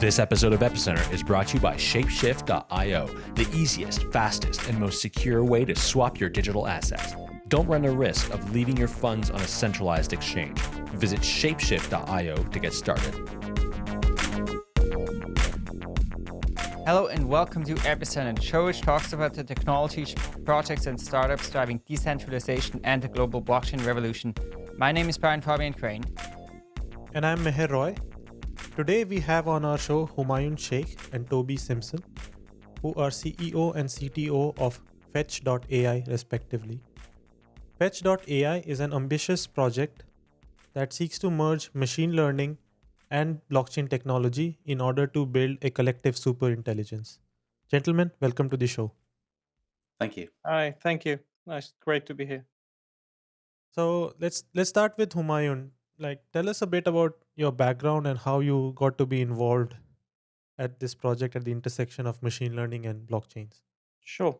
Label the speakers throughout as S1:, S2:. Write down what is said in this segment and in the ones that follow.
S1: This episode of Epicenter is brought to you by Shapeshift.io, the easiest, fastest, and most secure way to swap your digital assets. Don't run the risk of leaving your funds on a centralized exchange. Visit Shapeshift.io to get started.
S2: Hello and welcome to Epicenter, the show which talks about the technologies, projects, and startups driving decentralization and the global blockchain revolution. My name is Brian Fabian Crain.
S3: And I'm Meher Roy. Today we have on our show Humayun Sheikh and Toby Simpson, who are CEO and CTO of Fetch.ai respectively. Fetch.ai is an ambitious project that seeks to merge machine learning and blockchain technology in order to build a collective superintelligence. Gentlemen, welcome to the show.
S4: Thank you.
S5: Hi, thank you. Nice, great to be here.
S3: So let's let's start with Humayun like tell us a bit about your background and how you got to be involved at this project at the intersection of machine learning and blockchains.
S5: Sure.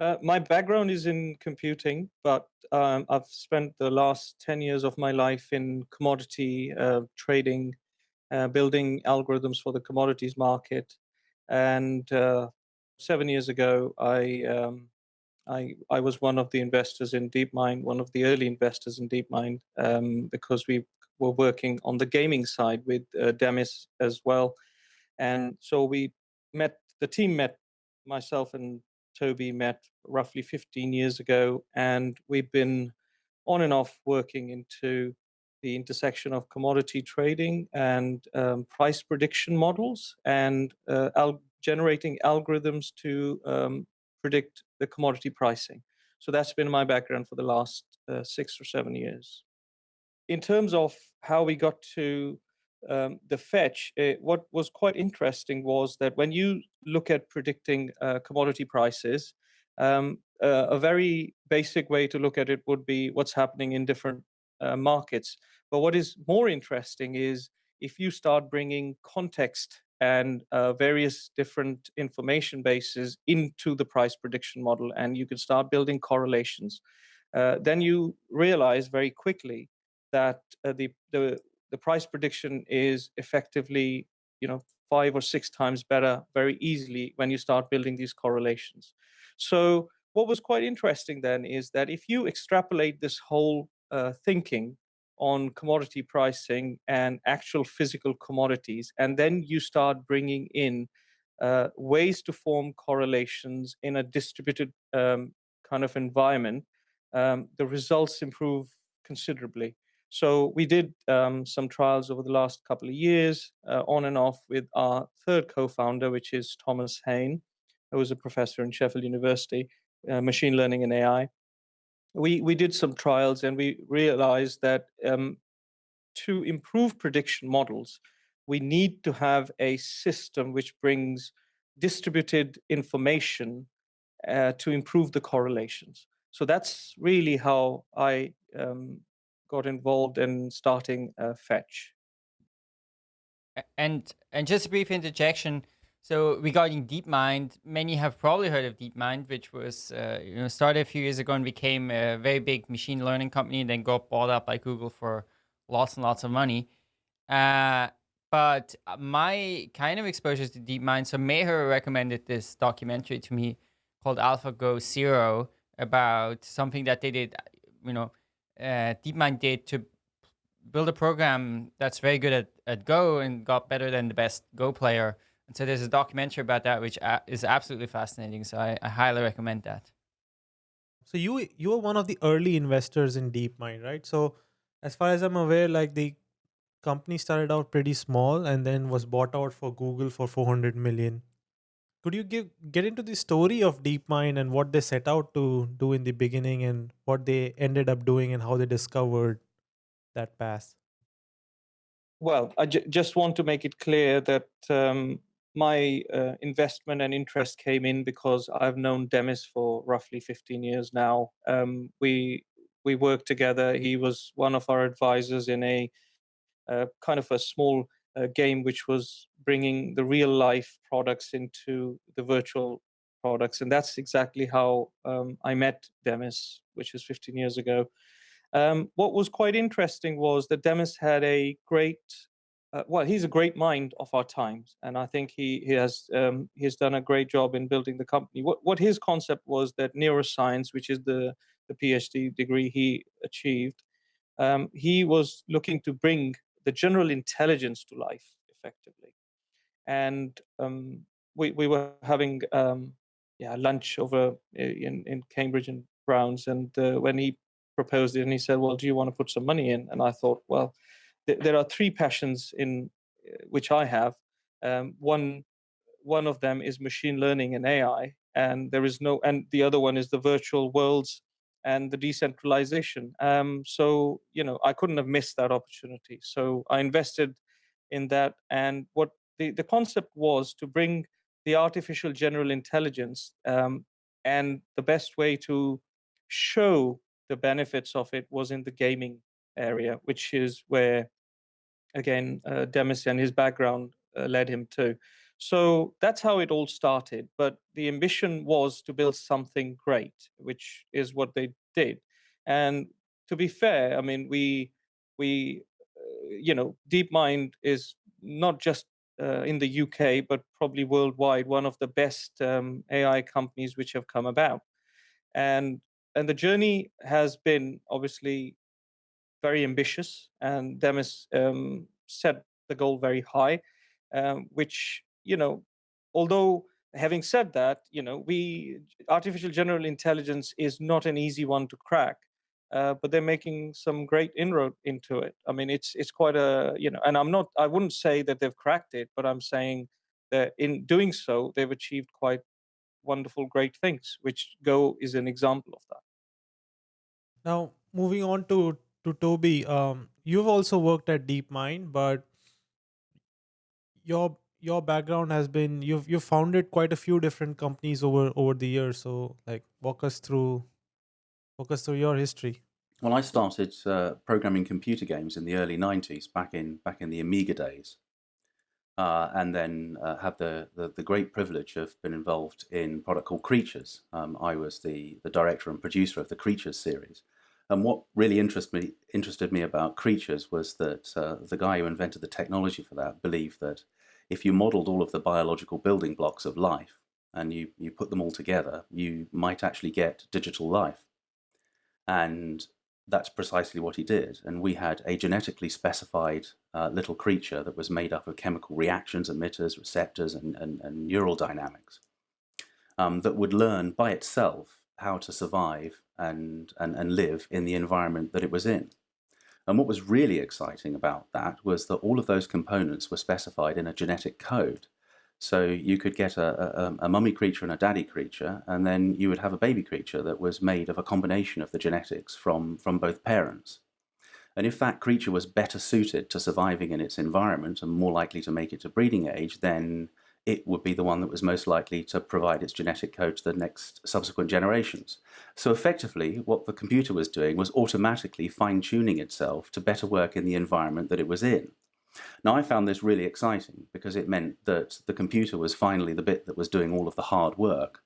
S5: Uh, my background is in computing but um, i've spent the last 10 years of my life in commodity uh, trading uh, building algorithms for the commodities market. And uh, seven years ago i um, I, I was one of the investors in DeepMind, one of the early investors in DeepMind, um, because we were working on the gaming side with uh, Demis as well. And so we met, the team met, myself and Toby met roughly 15 years ago, and we've been on and off working into the intersection of commodity trading and um, price prediction models and uh, al generating algorithms to um, predict the commodity pricing. So that's been my background for the last uh, six or seven years in terms of how we got to um, the fetch, uh, what was quite interesting was that when you look at predicting uh, commodity prices, um, uh, a very basic way to look at it would be what's happening in different uh, markets. But what is more interesting is if you start bringing context and uh, various different information bases into the price prediction model, and you can start building correlations, uh, then you realize very quickly that uh, the, the the price prediction is effectively you know five or six times better very easily when you start building these correlations. So what was quite interesting then is that if you extrapolate this whole uh, thinking on commodity pricing and actual physical commodities, and then you start bringing in uh, ways to form correlations in a distributed um, kind of environment, um, the results improve considerably. So we did um, some trials over the last couple of years, uh, on and off with our third co-founder, which is Thomas Hain, who was a professor in Sheffield University, uh, machine learning and AI. We we did some trials and we realized that um, to improve prediction models, we need to have a system which brings distributed information uh, to improve the correlations. So that's really how I um, got involved in starting uh, Fetch.
S2: And and just a brief interjection. So regarding DeepMind, many have probably heard of DeepMind, which was uh, you know started a few years ago and became a very big machine learning company, and then got bought up by Google for lots and lots of money. Uh, but my kind of exposure to DeepMind, so Meher recommended this documentary to me called AlphaGo Zero about something that they did, you know, uh, DeepMind did to build a program that's very good at, at Go and got better than the best Go player. And so there's a documentary about that, which is absolutely fascinating. So I, I highly recommend that.
S3: So you you were one of the early investors in DeepMind, right? So as far as I'm aware, like the company started out pretty small and then was bought out for Google for 400 million could you give get into the story of DeepMind and what they set out to do in the beginning and what they ended up doing and how they discovered that path?
S5: Well, I just want to make it clear that um, my uh, investment and interest came in because I've known Demis for roughly 15 years now. Um, we we worked together. He was one of our advisors in a uh, kind of a small uh, game which was bringing the real life products into the virtual products. And that's exactly how um, I met Demis, which is 15 years ago. Um, what was quite interesting was that Demis had a great uh, well, he's a great mind of our times, and I think he he has um, he has done a great job in building the company. What what his concept was that neuroscience, which is the the PhD degree he achieved, um, he was looking to bring the general intelligence to life effectively, and um, we we were having um, yeah lunch over in in Cambridge and Browns, and uh, when he proposed it, and he said, "Well, do you want to put some money in?" And I thought, well there are three passions in uh, which I have. Um, one one of them is machine learning and AI, and there is no, and the other one is the virtual worlds and the decentralization. Um, so you know, I couldn't have missed that opportunity. So I invested in that, and what the the concept was to bring the artificial general intelligence, um, and the best way to show the benefits of it was in the gaming area, which is where, again, uh, Demis and his background uh, led him to. So that's how it all started. But the ambition was to build something great, which is what they did. And to be fair, I mean, we we uh, you know, DeepMind is not just uh, in the UK, but probably worldwide, one of the best um, AI companies which have come about. And and the journey has been obviously very ambitious, and Demis um, set the goal very high, um, which you know, although having said that, you know, we artificial general intelligence is not an easy one to crack. Uh, but they're making some great inroad into it. I mean, it's it's quite a you know, and I'm not I wouldn't say that they've cracked it, but I'm saying that in doing so, they've achieved quite wonderful, great things. Which Go is an example of that.
S3: Now, moving on to to Toby, um, you've also worked at DeepMind, but your your background has been you've you've founded quite a few different companies over over the years. So, like, walk us through walk us through your history.
S4: Well, I started uh, programming computer games in the early '90s, back in back in the Amiga days, uh, and then uh, had the, the, the great privilege of being involved in a product called Creatures. Um, I was the the director and producer of the Creatures series, and what really interest me, interested me about creatures was that uh, the guy who invented the technology for that believed that if you modeled all of the biological building blocks of life and you, you put them all together, you might actually get digital life. And that's precisely what he did. And we had a genetically specified uh, little creature that was made up of chemical reactions, emitters, receptors, and, and, and neural dynamics um, that would learn by itself how to survive and, and, and live in the environment that it was in. And what was really exciting about that was that all of those components were specified in a genetic code. So you could get a, a, um, a, mummy creature and a daddy creature, and then you would have a baby creature that was made of a combination of the genetics from, from both parents. And if that creature was better suited to surviving in its environment and more likely to make it to breeding age, then it would be the one that was most likely to provide its genetic code to the next subsequent generations. So effectively, what the computer was doing was automatically fine-tuning itself to better work in the environment that it was in. Now I found this really exciting because it meant that the computer was finally the bit that was doing all of the hard work.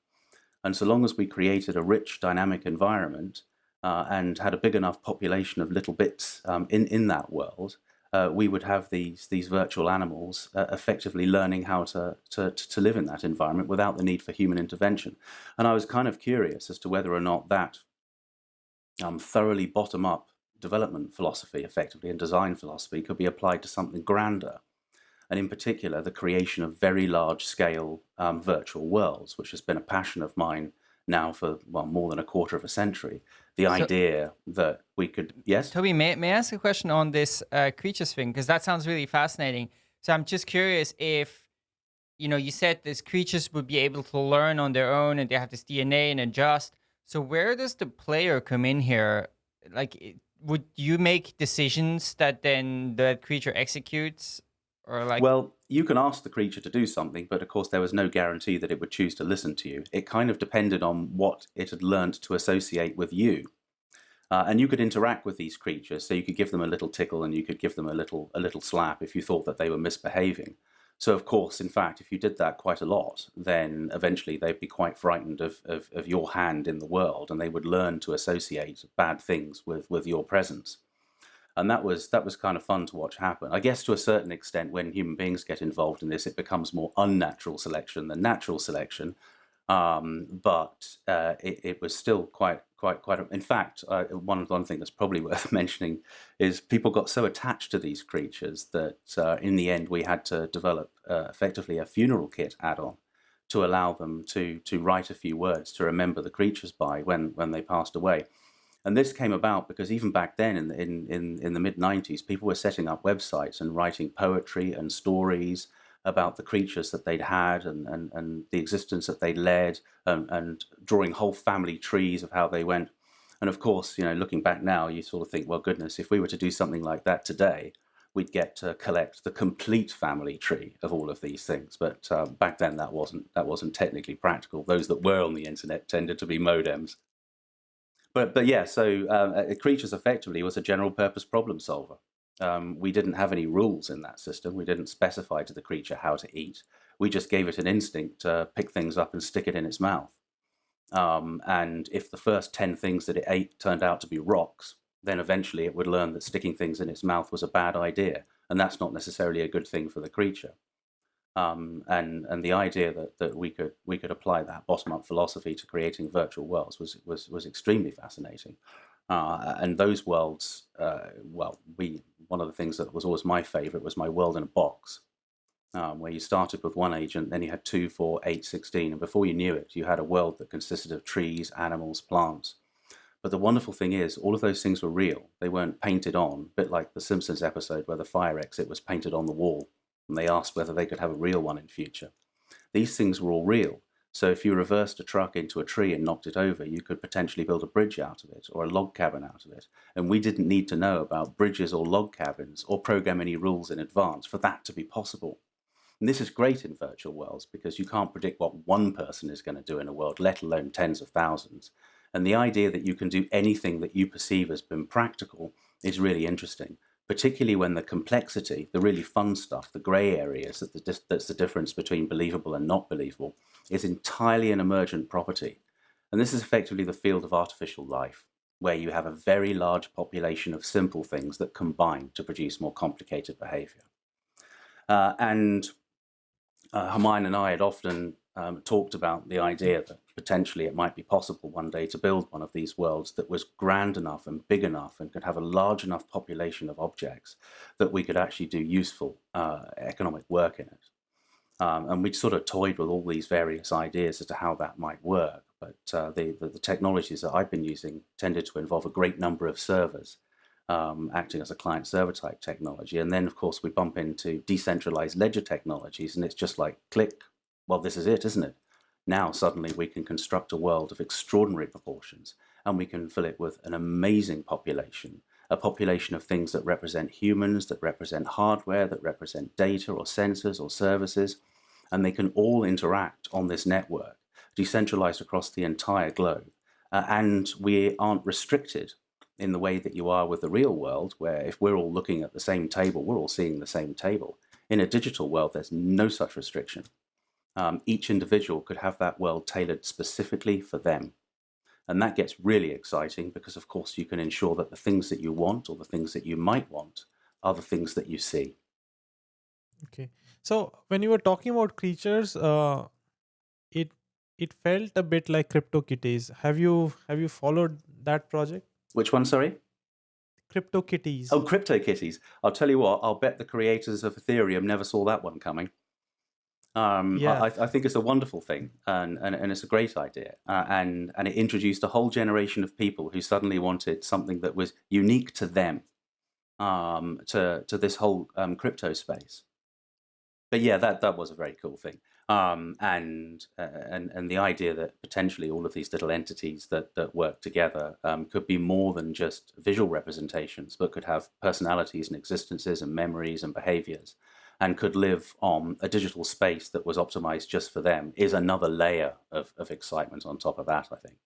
S4: And so long as we created a rich dynamic environment uh, and had a big enough population of little bits um, in, in that world, uh, we would have these these virtual animals uh, effectively learning how to, to, to live in that environment without the need for human intervention. And I was kind of curious as to whether or not that um, thoroughly bottom-up development philosophy, effectively, and design philosophy could be applied to something grander. And in particular, the creation of very large-scale um, virtual worlds, which has been a passion of mine now for well more than a quarter of a century. The so, idea that we could yes,
S2: Toby, may may I ask a question on this uh, creatures thing because that sounds really fascinating. So I'm just curious if you know you said these creatures would be able to learn on their own and they have this DNA and adjust. So where does the player come in here? Like, would you make decisions that then the creature executes, or like?
S4: Well, you can ask the creature to do something, but of course there was no guarantee that it would choose to listen to you. It kind of depended on what it had learned to associate with you. Uh, and you could interact with these creatures, so you could give them a little tickle and you could give them a little, a little slap if you thought that they were misbehaving. So of course, in fact, if you did that quite a lot, then eventually they'd be quite frightened of, of, of your hand in the world and they would learn to associate bad things with, with your presence. And that was that was kind of fun to watch happen. I guess to a certain extent, when human beings get involved in this, it becomes more unnatural selection than natural selection. Um, but uh, it, it, was still quite quite quite. A, in fact, uh, one one thing that's probably worth mentioning is people got so attached to these creatures that uh, in the end we had to develop uh, effectively a funeral kit add-on to allow them to to write a few words to remember the creatures by when when they passed away. And this came about because even back then, in in in, in the mid '90s, people were setting up websites and writing poetry and stories about the creatures that they'd had and and, and the existence that they led, and, and drawing whole family trees of how they went. And of course, you know, looking back now, you sort of think, well, goodness, if we were to do something like that today, we'd get to collect the complete family tree of all of these things. But um, back then, that wasn't that wasn't technically practical. Those that were on the internet tended to be modems. But but yeah, so um, creatures effectively was a general purpose problem solver. Um, we didn't have any rules in that system. We didn't specify to the creature how to eat. We just gave it an instinct to pick things up and stick it in its mouth. Um, and if the first 10 things that it ate turned out to be rocks, then eventually it would learn that sticking things in its mouth was a bad idea. And that's not necessarily a good thing for the creature. Um, and and the idea that, that we could we could apply that bottom up philosophy to creating virtual worlds was was was extremely fascinating. Uh, and those worlds, uh, well, we one of the things that was always my favorite was my world in a box, um, where you started with one agent, then you had two, four, eight, 16, and before you knew it, you had a world that consisted of trees, animals, plants. But the wonderful thing is, all of those things were real. They weren't painted on, a bit like the Simpsons episode where the fire exit was painted on the wall, and they asked whether they could have a real one in future. These things were all real. So if you reversed a truck into a tree and knocked it over, you could potentially build a bridge out of it or a log cabin out of it. And we didn't need to know about bridges or log cabins or program any rules in advance for that to be possible. And this is great in virtual worlds because you can't predict what one person is going to do in a world, let alone tens of thousands. And the idea that you can do anything that you perceive as being practical is really interesting particularly when the complexity, the really fun stuff, the gray areas, that's the difference between believable and not believable, is entirely an emergent property. And this is effectively the field of artificial life, where you have a very large population of simple things that combine to produce more complicated behavior. Uh, and uh, and I had often um, talked about the idea that potentially it might be possible one day to build one of these worlds that was grand enough and big enough and could have a large enough population of objects that we could actually do useful uh, economic work in it. Um, and we sort of toyed with all these various ideas as to how that might work. But uh, the, the, the, technologies that I've been using tended to involve a great number of servers um, acting as a client server type technology. And then, of course, we bump into decentralized ledger technologies, and it's just like click, well, this is it, isn't it? Now suddenly we can construct a world of extraordinary proportions and we can fill it with an amazing population, a population of things that represent humans, that represent hardware, that represent data or sensors or services, and they can all interact on this network, decentralized across the entire globe. Uh, and we aren't restricted in the way that you are with the real world, where if we're all looking at the same table, we're all seeing the same table. In a digital world, there's no such restriction um, each individual could have that world tailored specifically for them. And that gets really exciting because, of course, you can ensure that the things that you want or the things that you might want are the things that you see.
S3: Okay. So when you were talking about creatures, uh, it it felt a bit like CryptoKitties. Have you have you followed that project?
S4: Which one? Sorry.
S3: CryptoKitties.
S4: Oh, CryptoKitties. I'll tell you what. I'll bet the creators of Ethereum never saw that one coming. Um, yeah. I, I, think it's a wonderful thing, and, and, and it's a great idea, uh, and and it introduced a whole generation of people who suddenly wanted something that was unique to them, um, to to this whole um, crypto space. But yeah, that that was a very cool thing, um, and uh, and and the idea that potentially all of these little entities that that work together um, could be more than just visual representations, but could have personalities and existences and memories and behaviors and could live on a digital space that was optimized just for them is another layer of, of excitement on top of that, I think.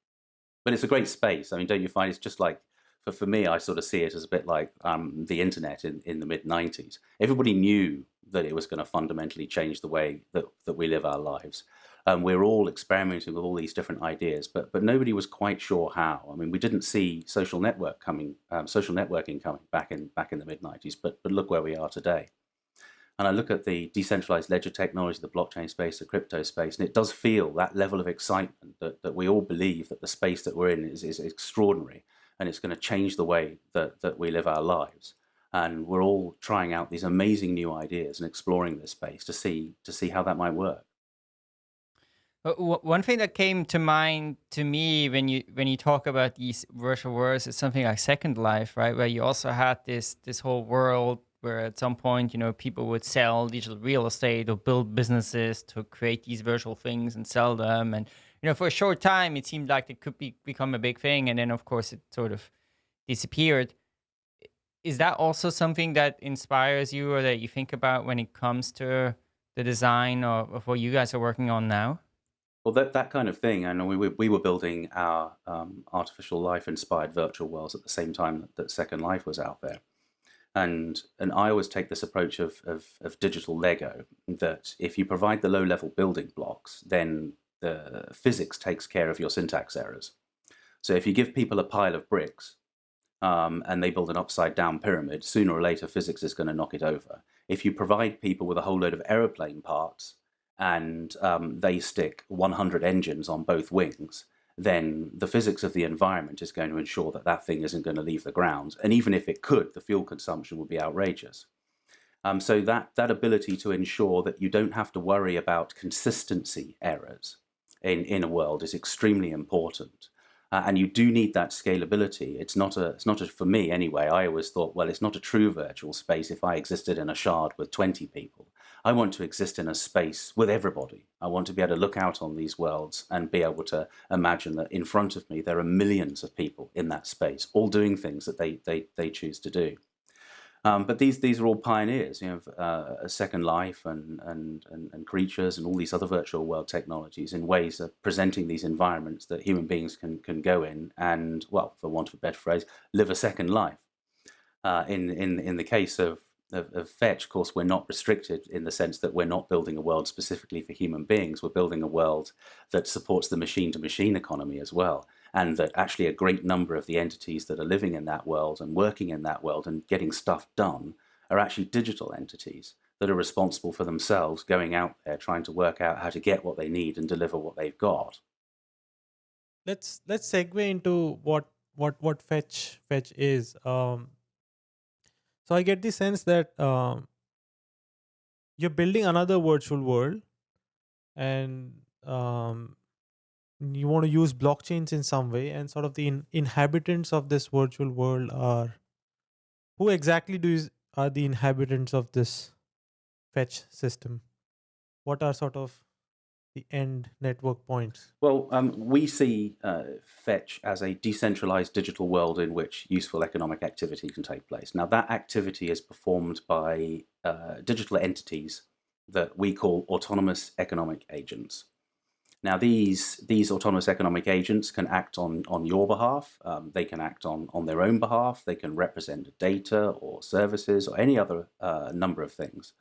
S4: But it's a great space. I mean, don't you find it's just like, for, for me, I sort of see it as a bit like um, the internet in, in the mid 90s. Everybody knew that it was going to fundamentally change the way that, that we live our lives. Um, we're all experimenting with all these different ideas, but but nobody was quite sure how. I mean, we didn't see social network coming, um, social networking coming back in back in the mid '90s, but but look where we are today. And I look at the decentralized ledger technology, the blockchain space, the crypto space, and it does feel that level of excitement that, that we all believe that the space that we're in is, is extraordinary and it's going to change the way that, that we live our lives. And we're all trying out these amazing new ideas and exploring this space to see to see how that might work.
S2: Uh, one thing that came to mind to me when you when you talk about these virtual worlds is something like Second Life, right? Where you also had this this whole world where at some point, you know, people would sell digital real estate or build businesses to create these virtual things and sell them. And, you know, for a short time, it seemed like it could be become a big thing. And then, of course, it sort of disappeared. Is that also something that inspires you or that you think about when it comes to the design of, of what you guys are working on now?
S4: Well, that, that kind of thing, and we, we were building our um, artificial life inspired virtual worlds at the same time that Second Life was out there. And and I always take this approach of, of, of digital Lego that if you provide the low level building blocks, then the physics takes care of your syntax errors. So if you give people a pile of bricks um, and they build an upside down pyramid, sooner or later physics is going to knock it over. If you provide people with a whole load of aeroplane parts and um, they stick 100 engines on both wings, then the physics of the environment is going to ensure that that thing isn't going to leave the ground. And even if it could, the fuel consumption would be outrageous. Um, so that, that ability to ensure that you don't have to worry about consistency errors in, in a world is extremely important. Uh, and you do need that scalability. It's not a, it's not a, for me anyway, I always thought, well, it's not a true virtual space if I existed in a shard with 20 people. I want to exist in a space with everybody. I want to be able to look out on these worlds and be able to imagine that in front of me there are millions of people in that space, all doing things that they, they, they choose to do. Um, but these these are all pioneers, you know, uh, Second Life and, and, and, and creatures and all these other virtual world technologies in ways of presenting these environments that human beings can can go in and, well, for want of a better phrase, live a second life. Uh, in in in the case of, of, of Fetch, of course, we're not restricted in the sense that we're not building a world specifically for human beings. We're building a world that supports the machine-to-machine -machine economy as well and that actually a great number of the entities that are living in that world and working in that world and getting stuff done are actually digital entities that are responsible for themselves going out there trying to work out how to get what they need and deliver what they've got.
S3: Let's let's segue into what what what fetch fetch is. Um, so I get the sense that um, you're building another virtual world, and um, you want to use blockchains in some way and sort of the in inhabitants of this virtual world are who exactly do is, are the inhabitants of this fetch system? What are sort of the end network points
S4: well um, we see uh, fetch as a decentralized digital world in which useful economic activity can take place now that activity is performed by uh, digital entities that we call autonomous economic agents now, these these autonomous economic agents can act on on your behalf. Um, they can act on on their own behalf. They can represent data or services or any other uh, number of things.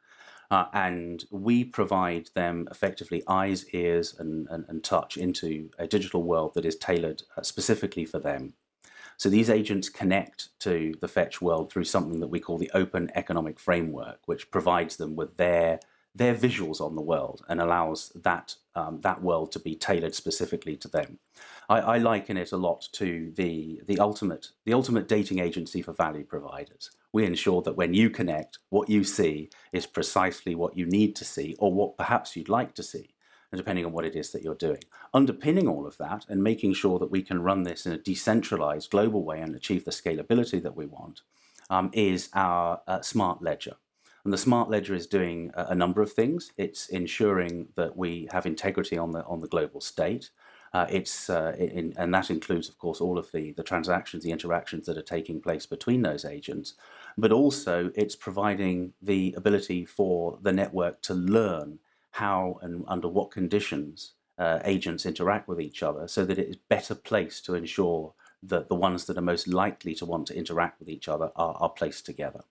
S4: Uh, and we provide them effectively eyes, ears, and, and, and, touch into a digital world that is tailored uh, specifically for them. So these agents connect to the Fetch world through something that we call the Open Economic Framework, which provides them with their their visuals on the world and allows that um, that world to be tailored specifically to them. I, I, liken it a lot to the the ultimate the ultimate dating agency for value providers. We ensure that when you connect, what you see is precisely what you need to see or what perhaps you'd like to see, depending on what it is that you're doing. Underpinning all of that and making sure that we can run this in a decentralized global way and achieve the scalability that we want um, is our uh, smart ledger. And the smart ledger is doing a, a number of things. It's ensuring that we have integrity on the on the global state. Uh, it's uh, in, and that includes, of course, all of the the transactions, the interactions that are taking place between those agents. But also, it's providing the ability for the network to learn how and under what conditions uh, agents interact with each other, so that it is better placed to ensure that the ones that are most likely to want to interact with each other are, are placed together.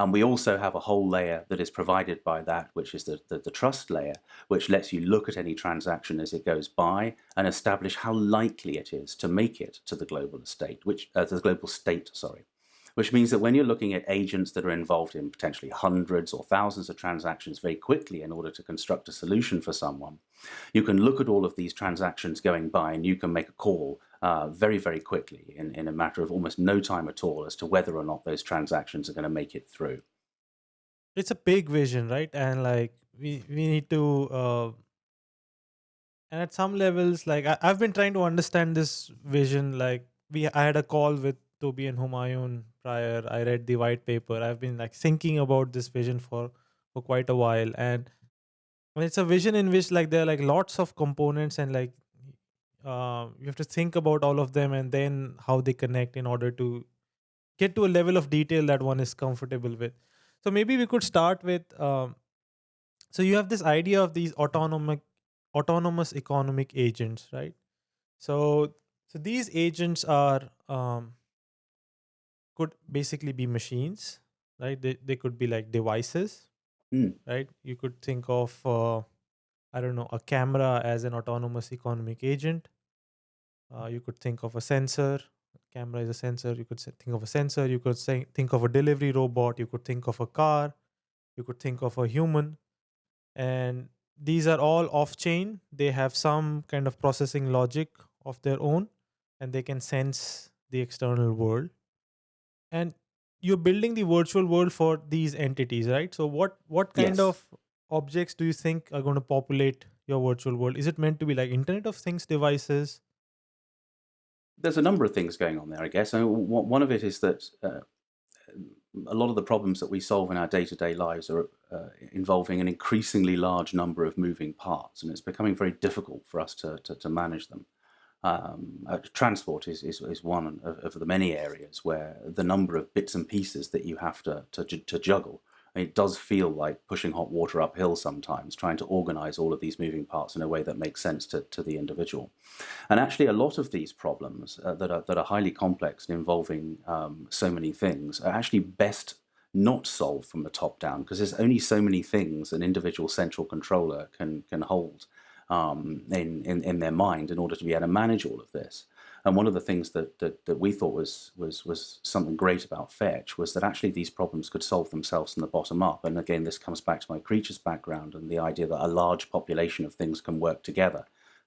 S4: And we also have a whole layer that is provided by that, which is the, the, the, trust layer, which lets you look at any transaction as it goes by and establish how likely it is to make it to the global state, which uh, the global state, sorry. Which means that when you're looking at agents that are involved in potentially hundreds or thousands of transactions very quickly in order to construct a solution for someone, you can look at all of these transactions going by and you can make a call uh, very, very quickly in, in a matter of almost no time at all as to whether or not those transactions are going to make it through.
S3: It's a big vision, right? And like we, we need to, uh, and at some levels, like I, I've been trying to understand this vision. Like we, I had a call with Toby and Humayun prior. I read the white paper. I've been like thinking about this vision for for quite a while, and it's a vision in which like there are like lots of components and like uh, you have to think about all of them and then how they connect in order to get to a level of detail that one is comfortable with. So maybe we could start with. Um, so you have this idea of these autonomic, autonomous economic agents, right? So so these agents are um, could basically be machines, right? They they could be like devices,
S4: mm.
S3: right? You could think of uh, I don't know, a camera as an autonomous economic agent. Uh, you could think of a sensor. Camera is a sensor. You could think of a sensor. You could say, think of a delivery robot. You could think of a car. You could think of a human. And these are all off chain. They have some kind of processing logic of their own and they can sense the external world. And you're building the virtual world for these entities, right? So what what kind yes. of objects do you think are going to populate your virtual world? Is it meant to be like Internet of Things devices?
S4: There's a number of things going on there, I guess. Mean, one of it is that uh, a lot of the problems that we solve in our day-to-day lives are uh, involving an increasingly large number of moving parts, and it's becoming very difficult for us to, to, to manage them. Um, uh, transport is, is, is one of, of, the many areas where the number of bits and pieces that you have to, to, to juggle it does feel like pushing hot water uphill sometimes, trying to organize all of these moving parts in a way that makes sense to, to the individual. And actually, a lot of these problems uh, that, are, that are highly complex and involving um, so many things are actually best not solved from the top down because there's only so many things an individual central controller can, can hold um, in, in, in their mind in order to be able to manage all of this. And one of the things that, that, that we thought was, was, was something great about Fetch was that actually these problems could solve themselves from the bottom up. And again, this comes back to my creatures background and the idea that a large population of things can work together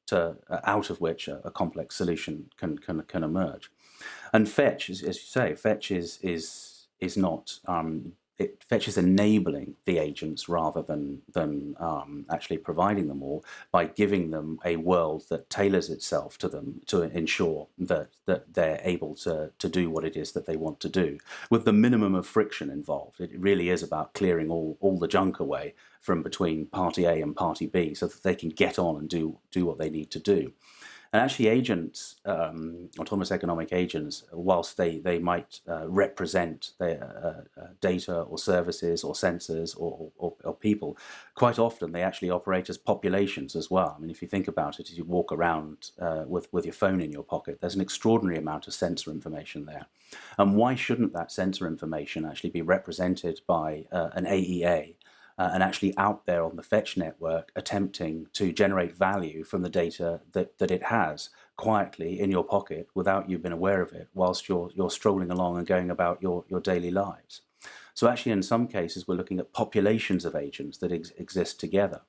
S4: to, uh, out of which a, a, complex solution can, can, can emerge. And Fetch, as, as you say, Fetch is, is, is not um, it fetches enabling the agents rather than than um, actually providing them all by giving them a world that tailors itself to them to ensure that that they're able to to do what it is that they want to do with the minimum of friction involved. It really is about clearing all all the junk away from between party A and party B so that they can get on and do do what they need to do. And actually agents, um, autonomous economic agents, whilst they, they might uh, represent their uh, uh, data or services or sensors or, or, or, people, quite often they actually operate as populations as well. I mean, if you think about it, as you walk around uh, with, with your phone in your pocket, there's an extraordinary amount of sensor information there. And why shouldn't that sensor information actually be represented by uh, an AEA uh, and actually out there on the fetch network attempting to generate value from the data that, that it has quietly in your pocket without you being aware of it whilst you're, you're strolling along and going about your, your daily lives. So actually in some cases we're looking at populations of agents that ex exist together.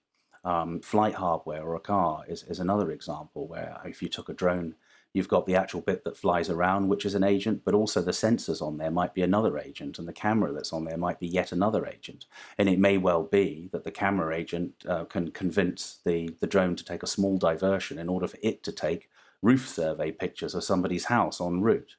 S4: Um, flight hardware or a car is, is another example where if you took a drone You've got the actual bit that flies around, which is an agent, but also the sensors on there might be another agent, and the camera that's on there might be yet another agent. And it may well be that the camera agent uh, can convince the, the drone to take a small diversion in order for it to take roof survey pictures of somebody's house en route.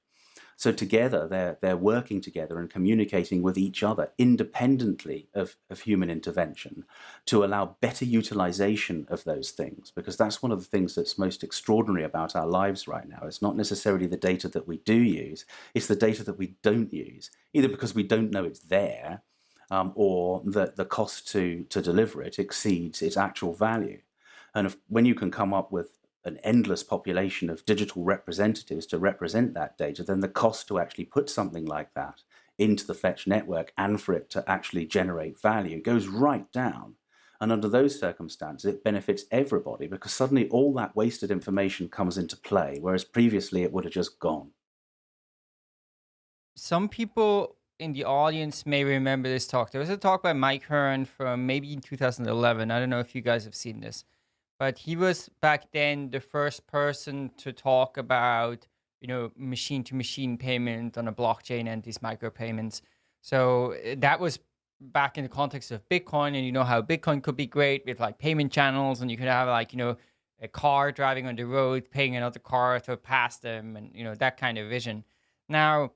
S4: So together, they're, they're working together and communicating with each other independently of, of human intervention to allow better utilization of those things, because that's one of the things that's most extraordinary about our lives right now. It's not necessarily the data that we do use, it's the data that we don't use, either because we don't know it's there, um, or that the cost to, to deliver it exceeds its actual value. And if, when you can come up with an endless population of digital representatives to represent that data, then the cost to actually put something like that into the fetch network and for it to actually generate value. Goes right down. And under those circumstances, it benefits everybody because suddenly all that wasted information comes into play, whereas previously it would have just gone.
S2: Some people in the audience may remember this talk. There was a talk by Mike Hearn from maybe in 2011. I don't know if you guys have seen this, but he was back then the first person to talk about you know machine to machine payment on a blockchain and these micropayments. So eh, that was back in the context of Bitcoin, and you know how Bitcoin could be great with like payment channels, and you could have like you know a car driving on the road, paying another car to pass them, and you know that kind of vision. Now,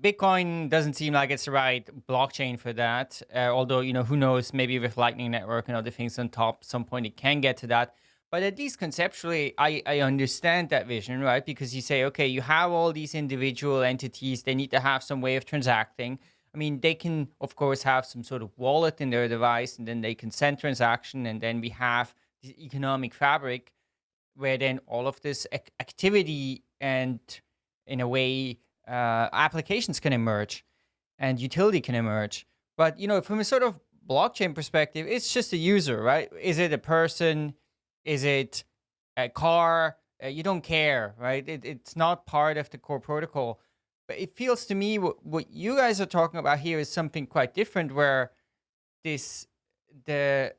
S2: Bitcoin doesn't seem like it's the right blockchain for that. Uh, although you know who knows, maybe with Lightning Network and other things on top, some point it can get to that. But at least conceptually, I, I understand that vision, right? Because you say, okay, you have all these individual entities, they need to have some way of transacting I mean, they can, of course, have some sort of wallet in their device, and then they can send transaction, and then we have the economic fabric where then all of this ac activity and, in a way, uh, applications can emerge and utility can emerge. But, you know, from a sort of blockchain perspective, it's just a user, right? Is it a person? Is it a car? Uh, you don't care, right? It, it's not part of the core protocol. But it feels to me what, what you guys are talking about here is something quite different where this, the,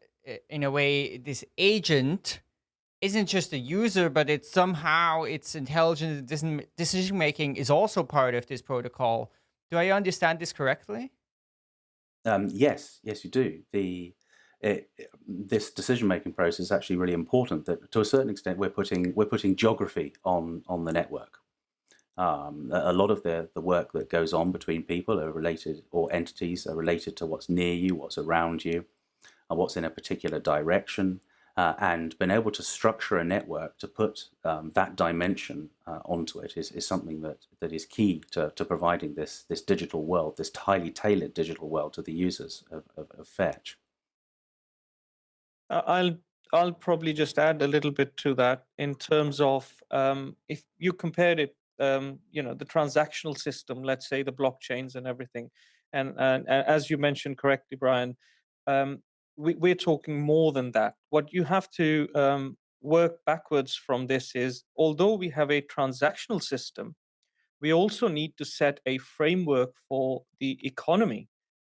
S2: in a way, this agent isn't just a user, but it's somehow its intelligent decision making is also part of this protocol. Do I understand this correctly?
S4: Um, yes, yes, you do. The it, this decision making process is actually really important. That to a certain extent, we're putting we're putting geography on on the network. Um, a lot of the, the work that goes on between people are related, or entities are related to what's near you, what's around you, and what's in a particular direction. Uh, and being able to structure a network to put um, that dimension uh, onto it is, is something that, that is key to, to providing this, this digital world, this highly tailored digital world to the users of, of, of Fetch.
S5: I'll I'll probably just add a little bit to that in terms of um, if you compared it um, you know the transactional system let's say the blockchains and everything and, and, and as you mentioned correctly brian um, we, are talking more than that. What you have to um, work backwards from this is although we have a transactional system we also need to set a framework for the economy.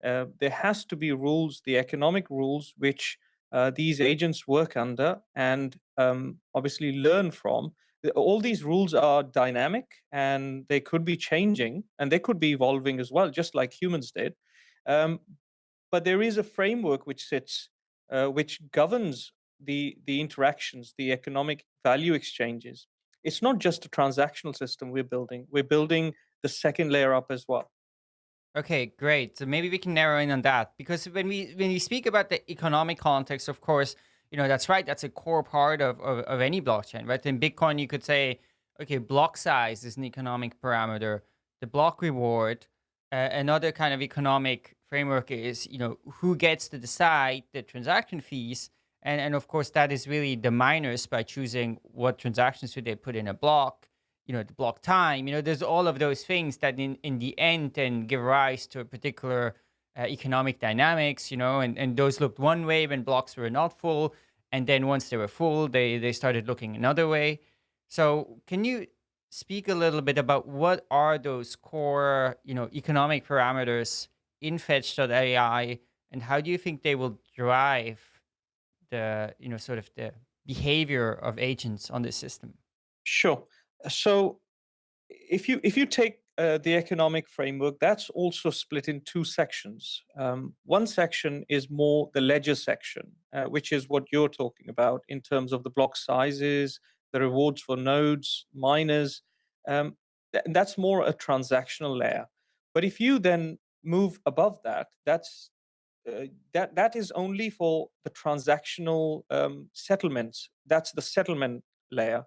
S5: Uh, there has to be rules the economic rules which uh, these agents work under and um, obviously learn from. All these rules are dynamic and they could be changing and they could be evolving as well, just like humans did. Um, but there is a framework which sits, uh, which governs the the interactions, the economic value exchanges. It's not just a transactional system we're building. We're building the second layer up as well.
S2: Okay, great. So maybe we can narrow in on that because when we when we speak about the economic context, of course, you know, that's right. That's a core part of, of, of any blockchain, right? In Bitcoin, you could say, okay, block size is an economic parameter. The block reward, uh, another kind of economic framework is, you know, who gets to decide the transaction fees. And, and of course, that is really the miners by choosing what transactions should they put in a block, you know, the block time. You know, there's all of those things that in, in the end then give rise to a particular uh, economic dynamics, you know, and, and those looked one way when blocks were not full. And then once they were full, they, they started looking another way. So can you speak a little bit about what are those core, you know, economic parameters in Fetch.ai and how do you think they will drive the, you know, sort of the behavior of agents on the system?
S5: Sure. So if you if you take uh, the economic framework, that's also split in two sections. Um, one section is more the ledger section, uh, which is what you're talking about in terms of the block sizes, the rewards for nodes, miners. Um, th that's more a transactional layer. But if you then move above that, that's uh, that that is only for the transactional um, settlements. That's the settlement layer.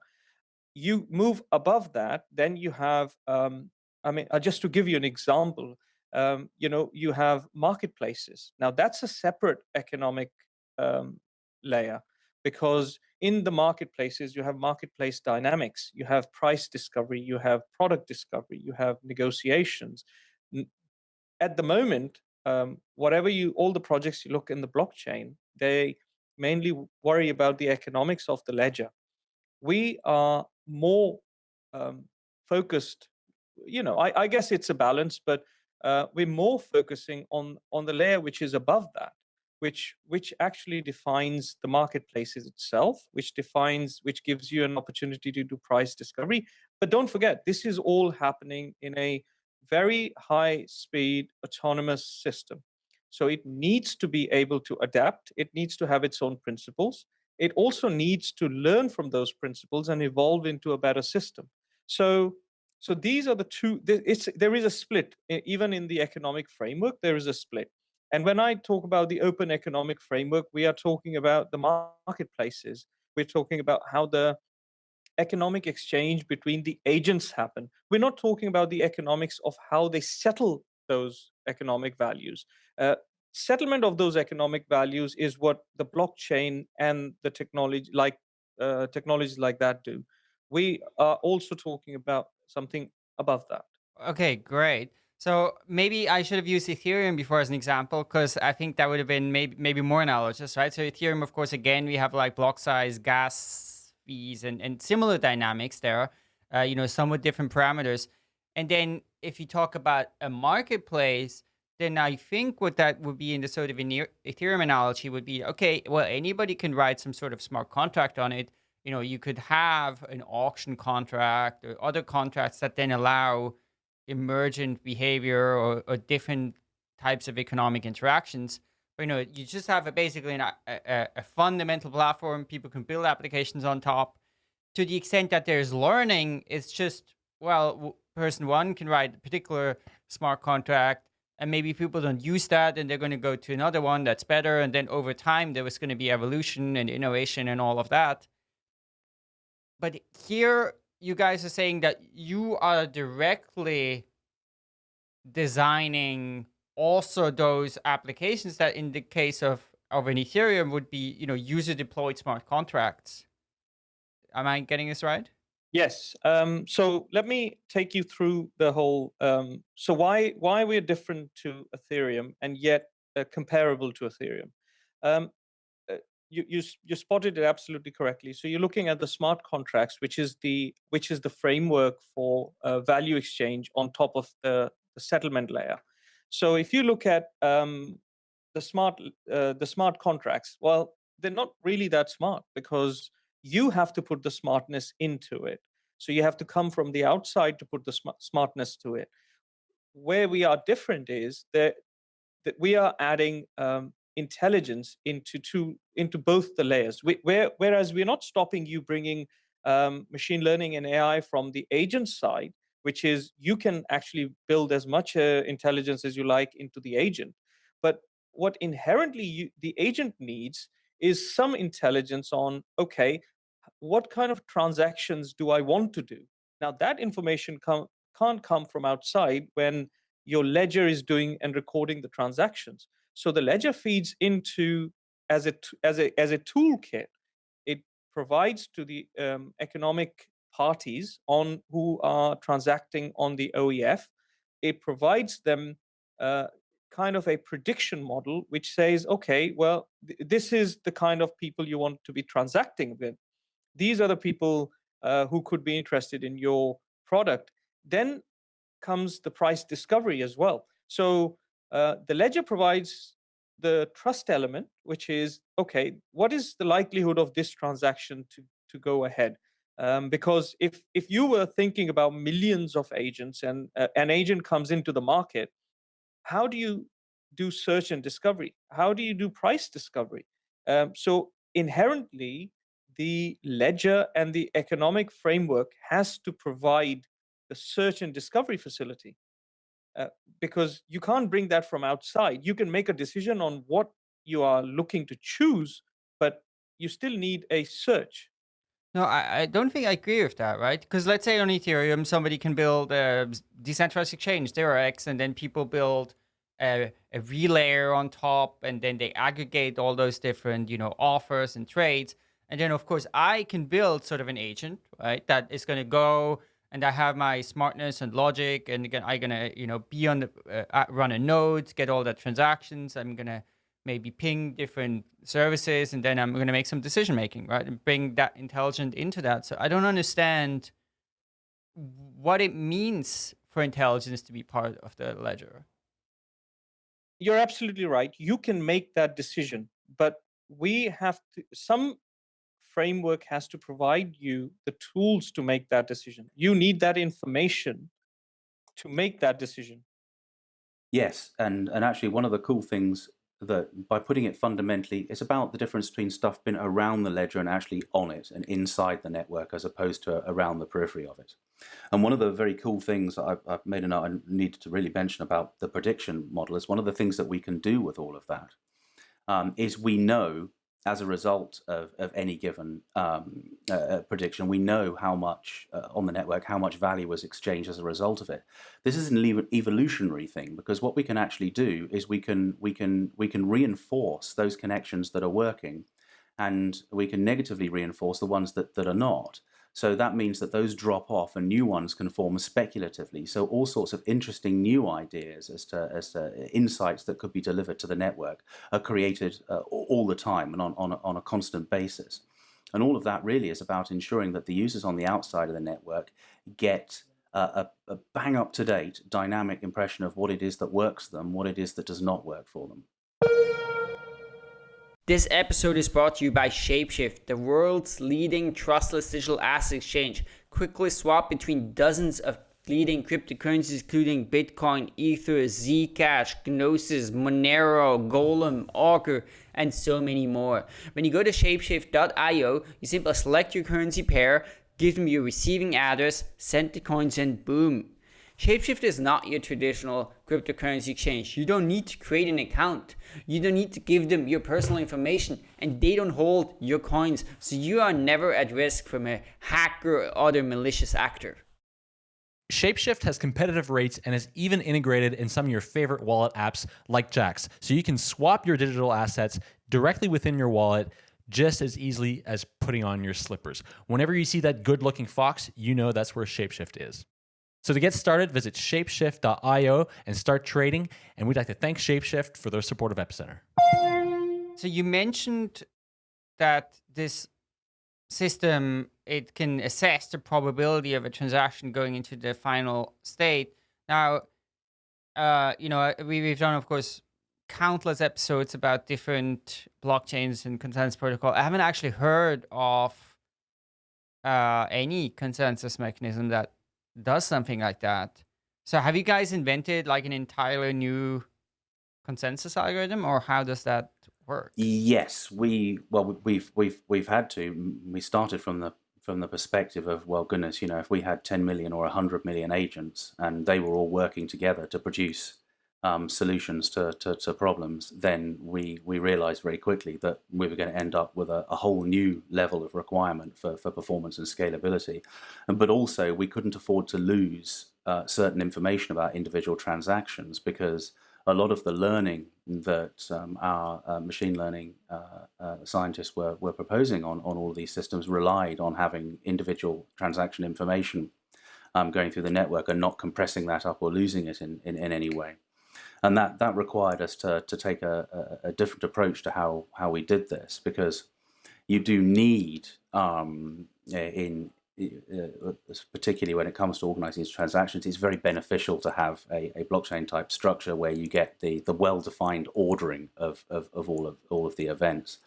S5: You move above that, then you have um, I mean, uh, just to give you an example, um, you know, you have marketplaces. Now that's a separate economic um, layer because in the marketplaces, you have marketplace dynamics, you have price discovery, you have product discovery, you have negotiations. At the moment, um, whatever you, all the projects you look in the blockchain, they mainly worry about the economics of the ledger. We are more um, focused, you know, I, I, guess it's a balance, but uh, we're more focusing on on the layer which is above that, which which actually defines the marketplaces itself, which defines, which gives you an opportunity to do price discovery. But don't forget, this is all happening in a very high speed autonomous system. So it needs to be able to adapt. It needs to have its own principles. It also needs to learn from those principles and evolve into a better system. So, so these are the two, there is a split, even in the economic framework, there is a split. And when I talk about the open economic framework, we are talking about the marketplaces. We're talking about how the economic exchange between the agents happen. We're not talking about the economics of how they settle those economic values. Uh, settlement of those economic values is what the blockchain and the technology like uh, technologies like that do. We are also talking about something above that.
S2: Okay, great. So maybe I should have used Ethereum before as an example, because I think that would have been maybe maybe more analogous, right? So Ethereum, of course, again, we have like block size, gas fees and, and similar dynamics there, uh, you know, somewhat different parameters. And then if you talk about a marketplace, then I think what that would be in the sort of Ethereum analogy would be, okay, well, anybody can write some sort of smart contract on it. You know, you could have an auction contract or other contracts that then allow emergent behavior or, or different types of economic interactions you know, you just have a, basically an, a, a fundamental platform. People can build applications on top. To the extent that there's learning, it's just, well, person one can write a particular smart contract, and maybe people don't use that, and they're going to go to another one that's better. And then over time, there was going to be evolution and innovation and all of that. But here, you guys are saying that you are directly designing also those applications that in the case of, of an Ethereum would be, you know, user deployed smart contracts. Am I getting this right?
S5: Yes. Um, so let me take you through the whole. Um, so why why we're different to Ethereum and yet uh, comparable to Ethereum. Um, uh, you, you you spotted it absolutely correctly. So you're looking at the smart contracts, which is the which is the framework for uh, value exchange on top of the, the settlement layer. So if you look at um, the smart uh, the smart contracts, well, they're not really that smart because you have to put the smartness into it. So you have to come from the outside to put the sm smartness to it. Where we are different is that that we are adding um, intelligence into two into both the layers. We, where, whereas we're not stopping you bringing um, machine learning and AI from the agent side, which is you can actually build as much uh, intelligence as you like into the agent. But what inherently you, the agent needs is some intelligence on, okay, what kind of transactions do I want to do? Now that information can't come from outside when your ledger is doing and recording the transactions. So the ledger feeds into as a as a as a toolkit. It provides to the um, economic parties on who are transacting on the OEF. It provides them uh, kind of a prediction model which says, okay, well, th this is the kind of people you want to be transacting with. These are the people uh, who could be interested in your product. Then comes the price discovery as well. So uh, the ledger provides the trust element, which is, okay, what is the likelihood of this transaction to, to go ahead? Um, because if if you were thinking about millions of agents and uh, an agent comes into the market, how do you do search and discovery? How do you do price discovery? Um, so inherently, the ledger and the economic framework has to provide the search and discovery facility uh, because you can't bring that from outside. You can make a decision on what you are looking to choose, but you still need a search
S2: no, I, I don't think I agree with that, right? Because let's say on Ethereum, somebody can build a decentralized exchange, X, and then people build a, a relayer on top, and then they aggregate all those different, you know, offers and trades. And then, of course, I can build sort of an agent, right, that is going to go and I have my smartness and logic, and again, I'm gonna you know be on the uh, run a node, get all the transactions. I'm gonna maybe ping different services, and then I'm gonna make some decision making, right, and bring that intelligent into that. So I don't understand what it means for intelligence to be part of the ledger.
S5: You're absolutely right. You can make that decision, but we have to, some framework has to provide you the tools to make that decision. You need that information to make that decision.
S4: Yes, and and actually one of the cool things that by putting it fundamentally, it's about the difference between stuff being around the ledger and actually on it and inside the network as opposed to around the periphery of it. And one of the very cool things I've, I've made a note I needed to really mention about the prediction model is one of the things that we can do with all of that um, is we know as a result of, of any given um, uh, uh, prediction, we know how much uh, on the network, how much value was exchanged as a result of it. This is an evolutionary thing because what we can actually do is we can we can we can reinforce those connections that are working, and we can negatively reinforce the ones that that are not. So that means that those drop off and new ones can form speculatively. So all sorts of interesting new ideas as to, as to insights that could be delivered to the network are created uh, all the time and on, on, a, on a constant basis. And all of that really is about ensuring that the users on the outside of the network get a, a, bang up to date dynamic impression of what it is that works for them, what it is that does not work for them.
S6: This episode is brought to you by Shapeshift, the world's leading trustless digital asset exchange. Quickly swap between dozens of leading cryptocurrencies, including Bitcoin, Ether, Zcash, Gnosis, Monero, Golem, Augur, and so many more. When you go to shapeshift.io, you simply select your currency pair, give them your receiving address, send the coins, and boom, Shapeshift is not your traditional cryptocurrency exchange. You don't need to create an account. You don't need to give them your personal information and they don't hold your coins. So you are never at risk from a hacker or other malicious actor.
S1: Shapeshift has competitive rates and is even integrated in some of your favorite wallet apps like Jaxx. So you can swap your digital assets directly within your wallet just as easily as putting on your slippers. Whenever you see that good looking fox, you know that's where Shapeshift is. So to get started, visit shapeshift.io and start trading. And we'd like to thank Shapeshift for their support of Epicenter.
S2: So you mentioned that this system it can assess the probability of a transaction going into the final state. Now, uh, you know, we, we've done, of course, countless episodes about different blockchains and consensus protocol. I haven't actually heard of uh, any consensus mechanism that does something like that. So have you guys invented like an entirely new consensus algorithm or how does that work?
S4: Yes, we well we've we've we've had to we started from the from the perspective of well goodness, you know, if we had 10 million or 100 million agents and they were all working together to produce um, solutions to, to, to, problems, then we, we realized very quickly that we were going to end up with a, a, whole new level of requirement for, for performance and scalability. But also, we couldn't afford to lose uh, certain information about individual transactions because a lot of the learning that um, our uh, machine learning uh, uh scientists were, were proposing on, on all of these systems relied on having individual transaction information um, going through the network and not compressing that up or losing it in, in, in any way and that that required us to to take a, a, a different approach to how how we did this because you do need um, in uh, particularly when it comes to organizing these transactions, it's very beneficial to have a, a blockchain type structure where you get the the well defined ordering of, of, of all of all of the events.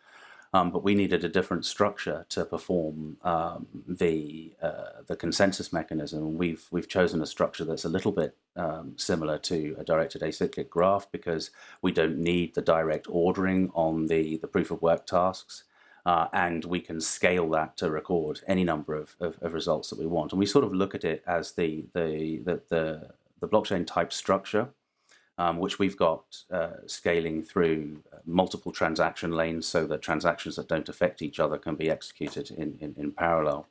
S4: Um, but we needed a different structure to perform um, the uh, the consensus mechanism. We've we've chosen a structure that's a little bit um, similar to a directed acyclic graph because we don't need the direct ordering on the the proof of work tasks. Uh, and we can scale that to record any number of, of, of, results that we want. And we sort of look at it as the the the, the, the blockchain type structure um, which we've got uh, scaling through uh, multiple transaction lanes so that transactions that don't affect each other can be executed in, in, in parallel.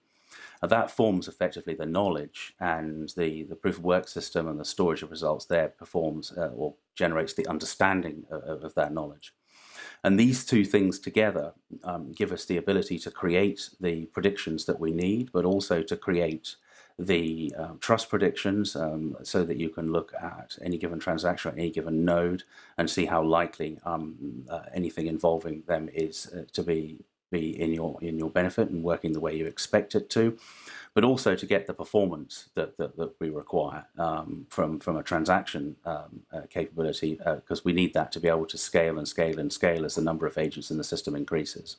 S4: Uh, that forms effectively the knowledge and the, the proof of work system and the storage of results there performs uh, or generates the understanding of, of, that knowledge. And these two things together um, give us the ability to create the predictions that we need, but also to create the um, trust predictions um, so that you can look at any given transaction or any given node and see how likely um, uh, anything involving them is uh, to be be in your in your benefit and working the way you expect it to but also to get the performance that, that, that we require um, from, from a transaction um, uh, capability, because uh, we need that to be able to scale and scale and scale as the number of agents in the system increases.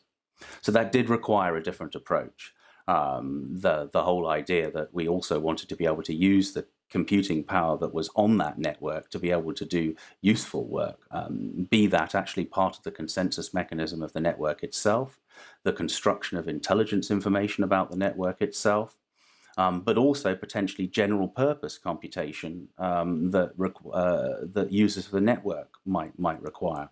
S4: So that did require a different approach um, the the whole idea that we also wanted to be able to use the computing power that was on that network to be able to do useful work, um, be that actually part of the consensus mechanism of the network itself, the construction of intelligence information about the network itself, um, but also potentially general purpose computation um, that, uh, that users of the network might, might require.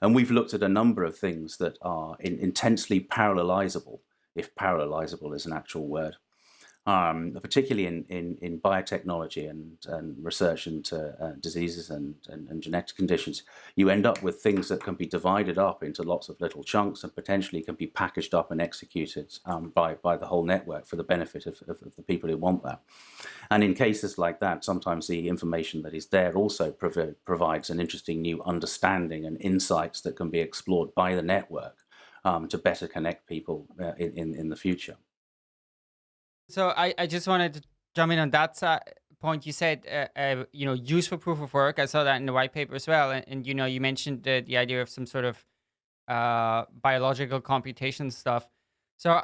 S4: And we've looked at a number of things that are in, intensely parallelizable if parallelizable is an actual word. Um, particularly in, in, in biotechnology and, and research into uh, diseases and, and, and, genetic conditions, you end up with things that can be divided up into lots of little chunks and potentially can be packaged up and executed um, by, by the whole network for the benefit of, of, of, the people who want that. And in cases like that, sometimes the information that is there also prov provides an interesting new understanding and insights that can be explored by the network um, to better connect people uh, in, in, in the future.
S2: So I, I just wanted to jump in on that side point. You said, uh, uh, you know, useful proof of work. I saw that in the white paper as well. And, and you know, you mentioned the, the idea of some sort of uh, biological computation stuff. So,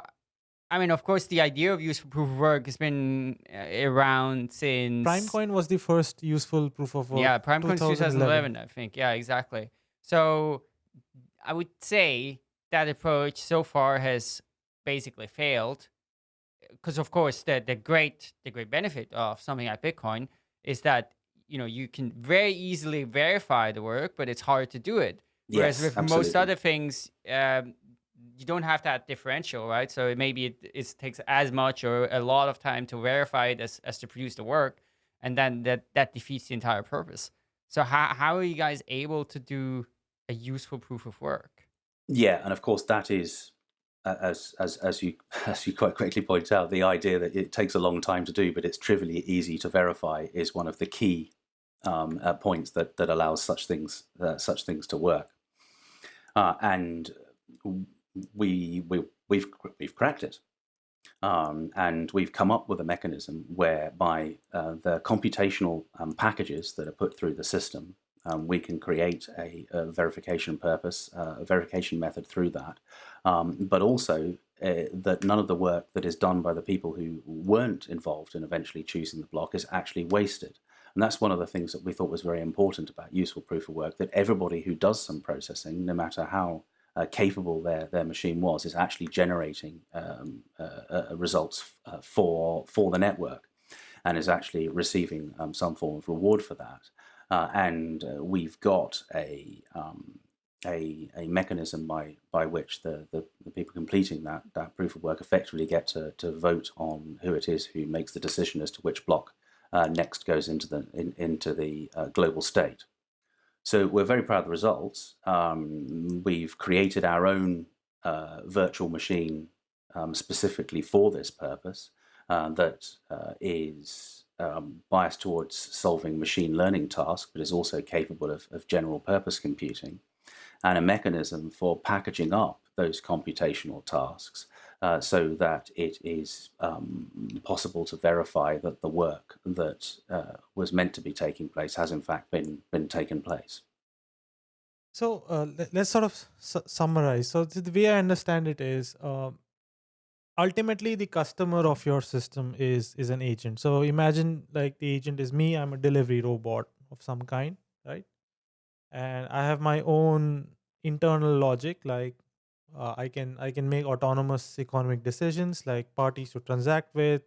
S2: I mean, of course, the idea of useful proof of work has been uh, around since...
S3: Primecoin was the first useful proof of work.
S2: Yeah, Primecoin 2011. 2011, I think. Yeah, exactly. So I would say that approach so far has basically failed because of course the the great the great benefit of something like bitcoin is that you know you can very easily verify the work but it's hard to do it. Whereas
S4: yes,
S2: with
S4: absolutely.
S2: most other things um, you don't have that differential right? So maybe it, it takes as much or a lot of time to verify it as, as to produce the work and then that that defeats the entire purpose. So how, how are you guys able to do a useful proof of work
S4: yeah, and of course that is, as as as you as you quite quickly point out, the idea that it takes a long time to do, but it's trivially easy to verify, is one of the key um, uh, points that that allows such things uh, such things to work. Uh, and we we we've we've cracked it. Um, and we've come up with a mechanism whereby uh, the computational um, packages that are put through the system um, we can create a, a verification purpose, uh, a verification method through that, um, but also uh, that none of the work that is done by the people who weren't involved in eventually choosing the block is actually wasted. And that's one of the things that we thought was very important about useful proof of work, that everybody who does some processing, no matter how uh, capable their, their machine was, is actually generating um, uh, uh results uh, for, for the network and is actually receiving um, some form of reward for that. Uh, and uh, we've got a, um, a, a mechanism by by which the, the, the, people completing that that proof of work effectively get to, to vote on who it is who makes the decision as to which block uh, next goes into the in, into the uh, global state. So we're very proud of the results. Um, we've created our own uh, virtual machine um, specifically for this purpose uh, that is um, biased towards solving machine learning tasks, but is also capable of, of general purpose computing, and a mechanism for packaging up those computational tasks uh, so that it is um, possible to verify that the work that uh, was meant to be taking place has in fact been been taken place.
S3: So uh, let, us sort of su summarize. So the way I understand it is, um, ultimately the customer of your system is is an agent. So imagine like the agent is me i'm a delivery robot of some kind right? And i have my own internal logic like uh, i can i can make autonomous economic decisions like parties to transact with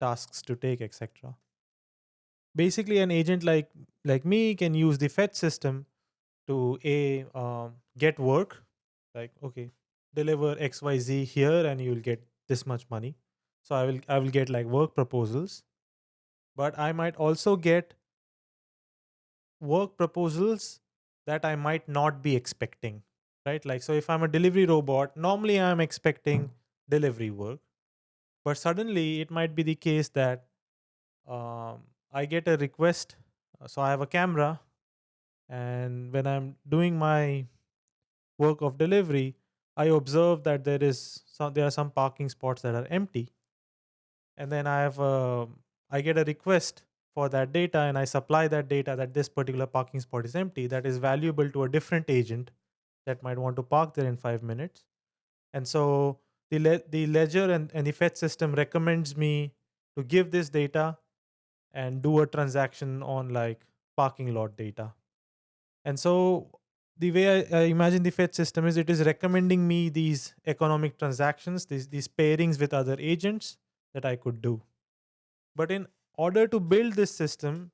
S3: tasks to take etc basically an agent like like me can use the fetch system to a um, get work like okay deliver xyz here and you'll get this much money. So i will i will get like work proposals. But i might also get work proposals that i might not be expecting right? Like so if i'm a delivery robot normally i'm expecting delivery work. But suddenly it might be the case that um, I get a request. uh, So I have a camera, and when I'm doing my work of delivery, I observe that there is some, there are some parking spots that are empty, and then I have a, I get a request for that data, and I supply that data that this particular parking spot is empty. That is valuable to a different agent that might want to park there in five minutes, and so the le- the ledger and, and the fetch system recommends me to give this data and do a transaction on like parking lot data. And so the way I, I imagine the Fetch system is it is recommending me these economic transactions, these these pairings with other agents that I could do. But in order to build this system,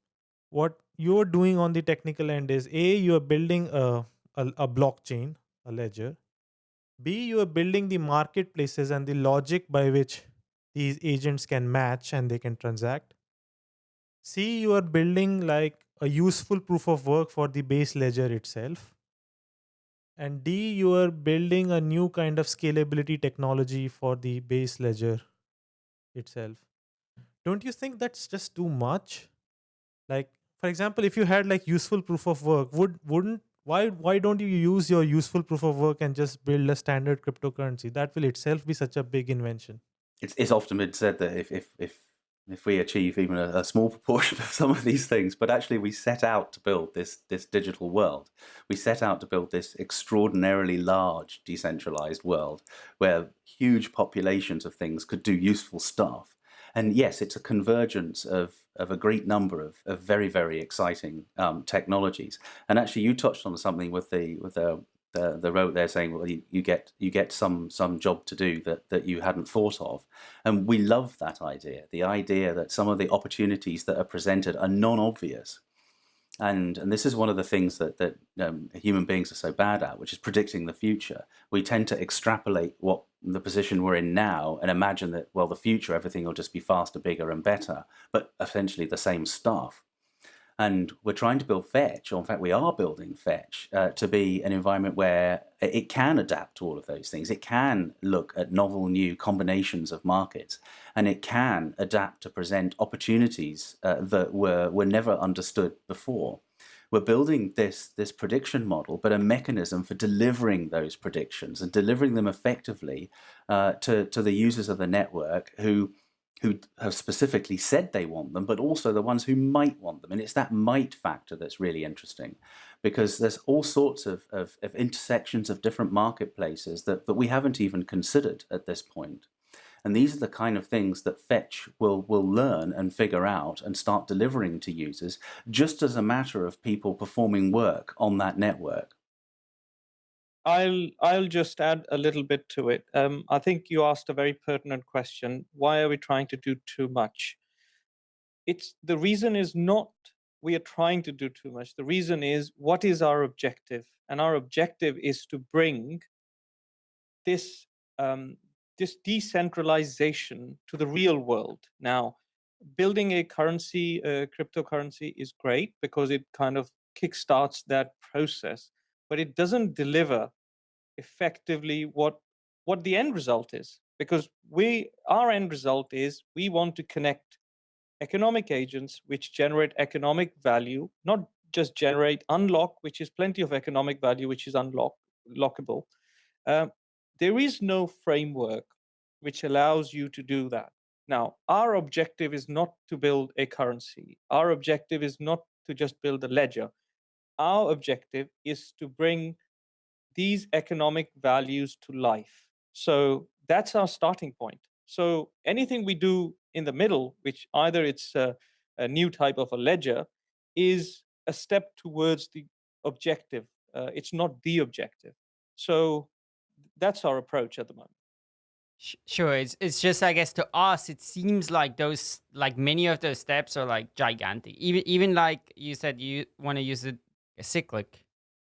S3: what you're doing on the technical end is a you are building a, a, a blockchain, a ledger. B you are building the marketplaces and the logic by which these agents can match and they can transact. C you are building like a useful proof of work for the base ledger itself. And D you are building a new kind of scalability technology for the base ledger itself. Don't you think that's just too much? Like for example, if you had like useful proof of work, would wouldn't why why don't you use your useful proof of work and just build a standard cryptocurrency? That will itself be such a big invention.
S4: It's, it's often been said that if if if if we achieve even a, a, small proportion of some of these things, but actually we set out to build this this digital world. We set out to build this extraordinarily large decentralized world where huge populations of things could do useful stuff. And yes, it's a convergence of of a great number of, of very very exciting um, technologies. And actually, you touched on something with the with the the, the there saying, well, you, you, get you get some some job to do that that you hadn't thought of, and we love that idea. The idea that some of the opportunities that are presented are non-obvious, and and this is one of the things that that um, human beings are so bad at, which is predicting the future. We tend to extrapolate what the position we're in now and imagine that well, the future everything will just be faster, bigger, and better, but essentially the same stuff. And we're trying to build Fetch, or in fact, we are building Fetch uh, to be an environment where it can adapt to all of those things. It can look at novel new combinations of markets, and it can adapt to present opportunities uh, that were, were never understood before. We're building this, this prediction model, but a mechanism for delivering those predictions and delivering them effectively uh, to, to the users of the network who who have specifically said they want them, but also the ones who might want them. And it's that might factor that's really interesting because there's all sorts of, of, of, intersections of different marketplaces that, that we haven't even considered at this point. And these are the kind of things that Fetch will, will learn and figure out and start delivering to users just as a matter of people performing work on that network.
S5: I'll I'll just add a little bit to it. Um, I think you asked a very pertinent question. Why are we trying to do too much? It's the reason is not we are trying to do too much. The reason is what is our objective, and our objective is to bring this um, this decentralization to the real world. Now, building a currency, a cryptocurrency, is great because it kind of kickstarts that process but it doesn't deliver effectively what what the end result is because we our end result is we want to connect economic agents which generate economic value not just generate unlock which is plenty of economic value which is unlock lockable. Uh, there is no framework which allows you to do that. Now our objective is not to build a currency. Our objective is not to just build a ledger. Our objective is to bring these economic values to life. So that's our starting point. So anything we do in the middle, which either it's a, a new type of a ledger, is a step towards the objective. Uh, it's not the objective. So that's our approach at the moment.
S2: Sure, it's it's just I guess to us it seems like those like many of those steps are like gigantic. Even even like you said you want to use a cyclic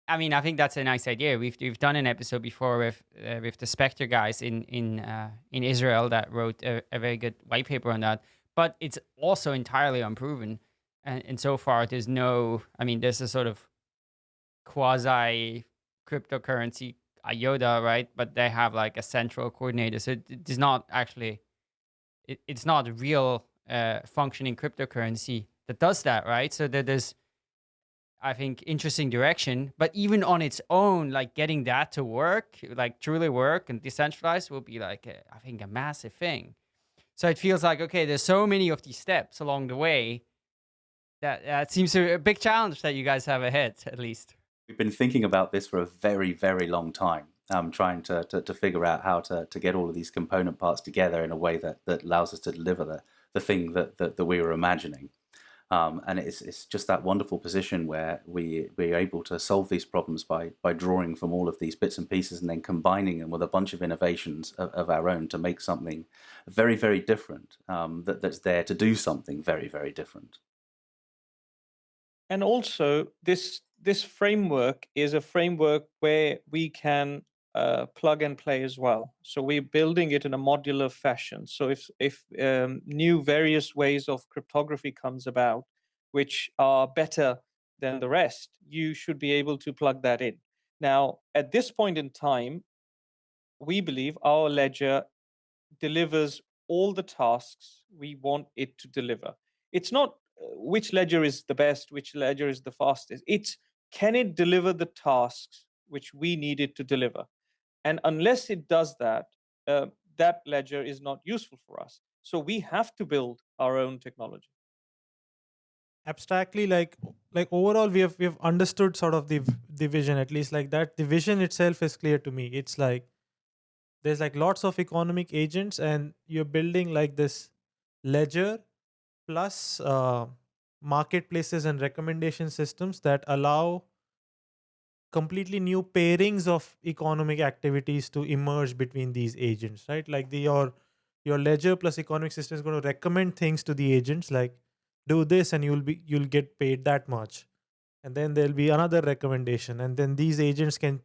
S2: I mean, I think that's a nice idea. We've we've done an episode before with uh, with the Spectre guys in in uh, in Israel that wrote a, a, very good white paper on that. But it's also entirely unproven, and, and so far there's no. I mean, there's a sort of quasi cryptocurrency IOTA, right? But they have like a central coordinator, so it, it's not actually. It, it's not real uh, functioning cryptocurrency that does that, right? So that there's, I think, interesting direction. But even on its own, like getting that to work, like truly work and decentralized, will be like, a, I think, a massive thing. So it feels like okay, there's so many of these steps along the way that that seems a big challenge that you guys have ahead, at least.
S4: We've been thinking about this for a very, very long time um, trying to, to, to, figure out how to, to get all of these component parts together in a way that, that allows us to deliver the, the thing that, that, that we were imagining. Um, and it's, it's just that wonderful position where we, we're able to solve these problems by, by drawing from all of these bits and pieces and then combining them with a bunch of innovations of, of our own to make something very, very different um, that, that's there to do something very, very different.
S5: And also, this this framework is a framework where we can uh, plug and play as well. So we're building it in a modular fashion. So if if um, new various ways of cryptography comes about, which are better than the rest, you should be able to plug that in. Now, at this point in time, we believe our ledger delivers all the tasks we want it to deliver. It's not uh, which ledger is the best, which ledger is the fastest. It's can it deliver the tasks which we need it to deliver? And unless it does that, uh, that ledger is not useful for us. So we have to build our own technology.
S3: Abstractly, like like overall, we have we have understood sort of the the vision at least like that. The vision itself is clear to me. It's like there's like lots of economic agents, and you're building like this ledger plus uh, marketplaces and recommendation systems that allow completely new pairings of economic activities to emerge between these agents right? Like the your your ledger plus economic system is going to recommend things to the agents like do this and you'll be you'll get paid that much. And then there'll be another recommendation and then these agents can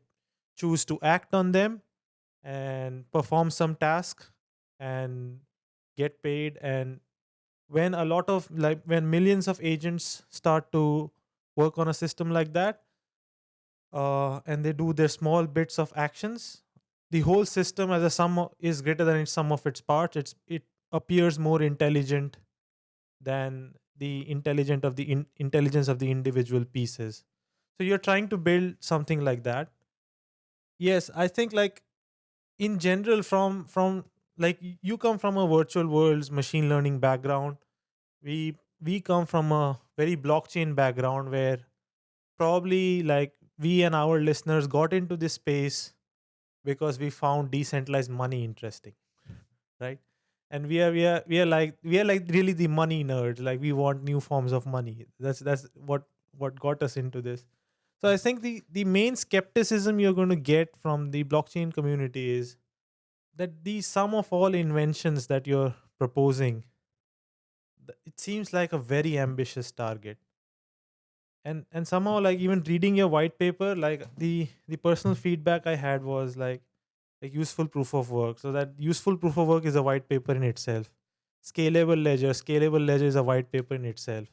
S3: choose to act on them and perform some task and get paid. And when a lot of like when millions of agents start to work on a system like that uh, and they do their small bits of actions, the whole system as a sum is greater than its sum of its parts. It's it appears more intelligent than the intelligent of the in, intelligence of the individual pieces. So you're trying to build something like that. Yes, I think like in general from from like you come from a virtual worlds machine learning background. We we come from a very blockchain background where probably like we and our listeners got into this space because we found decentralized money interesting right? And we are we are we are like we are like really the money nerds like we want new forms of money. That's that's what what got us into this. So i think the the main skepticism you're going to get from the blockchain community is that the sum of all inventions that you're proposing it seems like a very ambitious target and and somehow like even reading your white paper like the the personal feedback i had was like like useful proof of work. So that useful proof of work is a white paper in itself. Scalable ledger scalable ledger is a white paper in itself.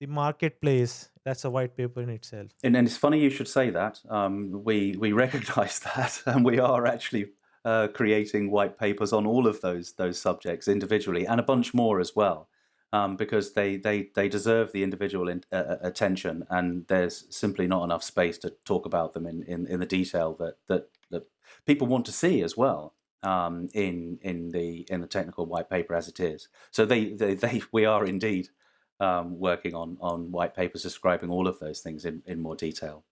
S3: The marketplace that's a white paper in itself.
S4: And, and it's funny you should say that. Um, we we recognize that and we are actually uh, creating white papers on all of those those subjects individually and a bunch more as well um, because they, they, they deserve the individual in, uh, uh, attention and there's simply not enough space to talk about them in, in, in the detail that, that, that people want to see as well um, in, in, the, in the technical white paper as it is. So they, they, they we are indeed um, working on, on white papers describing all of those things in, in more detail.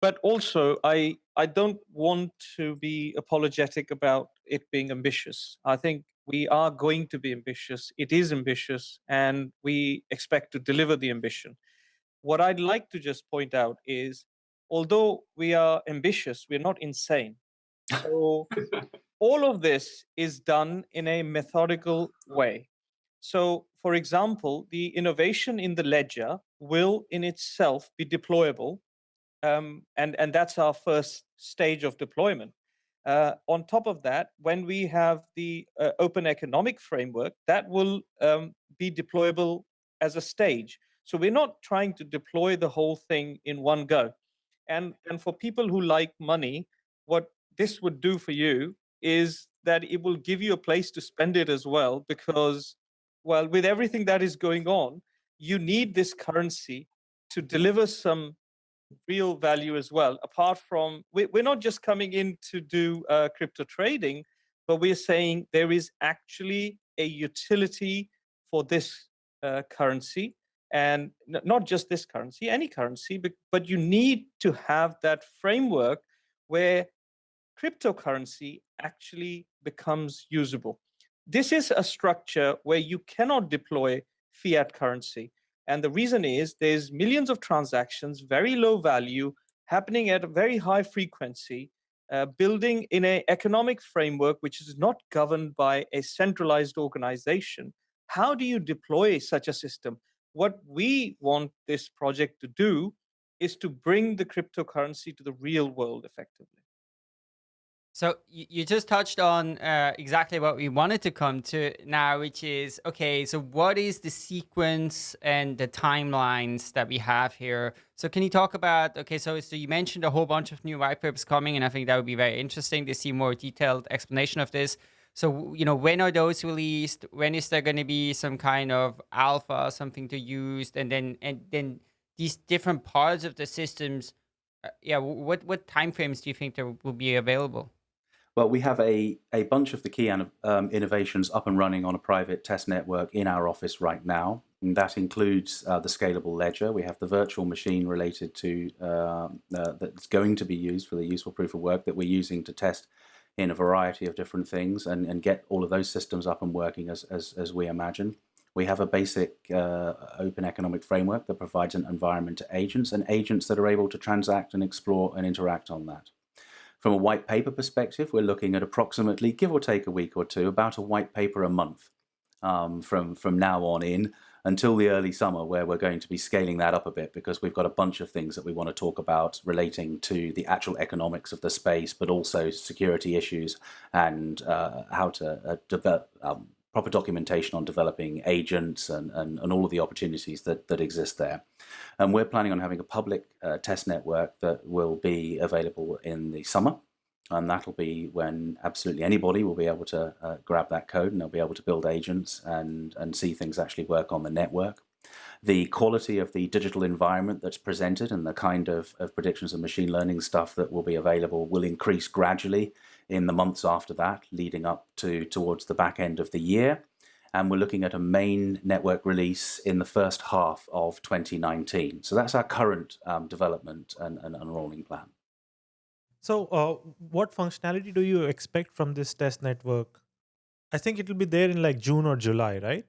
S5: But also, I, I don't want to be apologetic about it being ambitious. I think we are going to be ambitious. It is ambitious, and we expect to deliver the ambition. What I'd like to just point out is although we are ambitious, we're not insane. So, all of this is done in a methodical way. So, for example, the innovation in the ledger will in itself be deployable. Um, and, and that's our first stage of deployment. Uh, on top of that, when we have the uh, open economic framework, that will um, be deployable as a stage. So we're not trying to deploy the whole thing in one go. And, and for people who like money, what this would do for you is that it will give you a place to spend it as well, because well, with everything that is going on, you need this currency to deliver some real value as well. Apart from, we're not just coming in to do uh, crypto trading, but we're saying there is actually a utility for this uh, currency and not just this currency, any currency, but, but you need to have that framework where cryptocurrency actually becomes usable. This is a structure where you cannot deploy fiat currency. And the reason is there's millions of transactions, very low value, happening at a very high frequency, uh, building in an economic framework which is not governed by a centralized organization. How do you deploy such a system? What we want this project to do is to bring the cryptocurrency to the real world effectively.
S2: So you just touched on uh, exactly what we wanted to come to now, which is, okay, so what is the sequence and the timelines that we have here? So can you talk about, okay, so, so you mentioned a whole bunch of new white papers coming, and I think that would be very interesting to see more detailed explanation of this. So, you know, when are those released? When is there going to be some kind of alpha, something to use? And then, and then these different parts of the systems, uh, yeah, what, what timeframes do you think there will be available?
S4: Well, we have a, a bunch of the key um, innovations up and running on a private test network in our office right now. And that includes uh, the scalable ledger. We have the virtual machine related to uh, uh, that's going to be used for the useful proof of work that we're using to test in a variety of different things and, and get all of those systems up and working as, as, as we imagine. We have a basic uh, open economic framework that provides an environment to agents and agents that are able to transact and explore and interact on that. From a white paper perspective, we're looking at approximately, give or take a week or two, about a white paper a month um, from, from now on in until the early summer where we're going to be scaling that up a bit because we've got a bunch of things that we want to talk about relating to the actual economics of the space, but also security issues and uh, how to uh, develop um, proper documentation on developing agents and, and, and all of the opportunities that, that exist there. And we're planning on having a public uh, test network that will be available in the summer. And that'll be when absolutely anybody will be able to uh, grab that code and they'll be able to build agents and, and see things actually work on the network. The quality of the digital environment that's presented and the kind of, of predictions and machine learning stuff that will be available will increase gradually in the months after that, leading up to towards the back end of the year. And we're looking at a main network release in the first half of 2019. So that's our current um, development and, and unrolling plan.
S3: So uh, what functionality do you expect from this test network? I think it will be there in like June or July, right?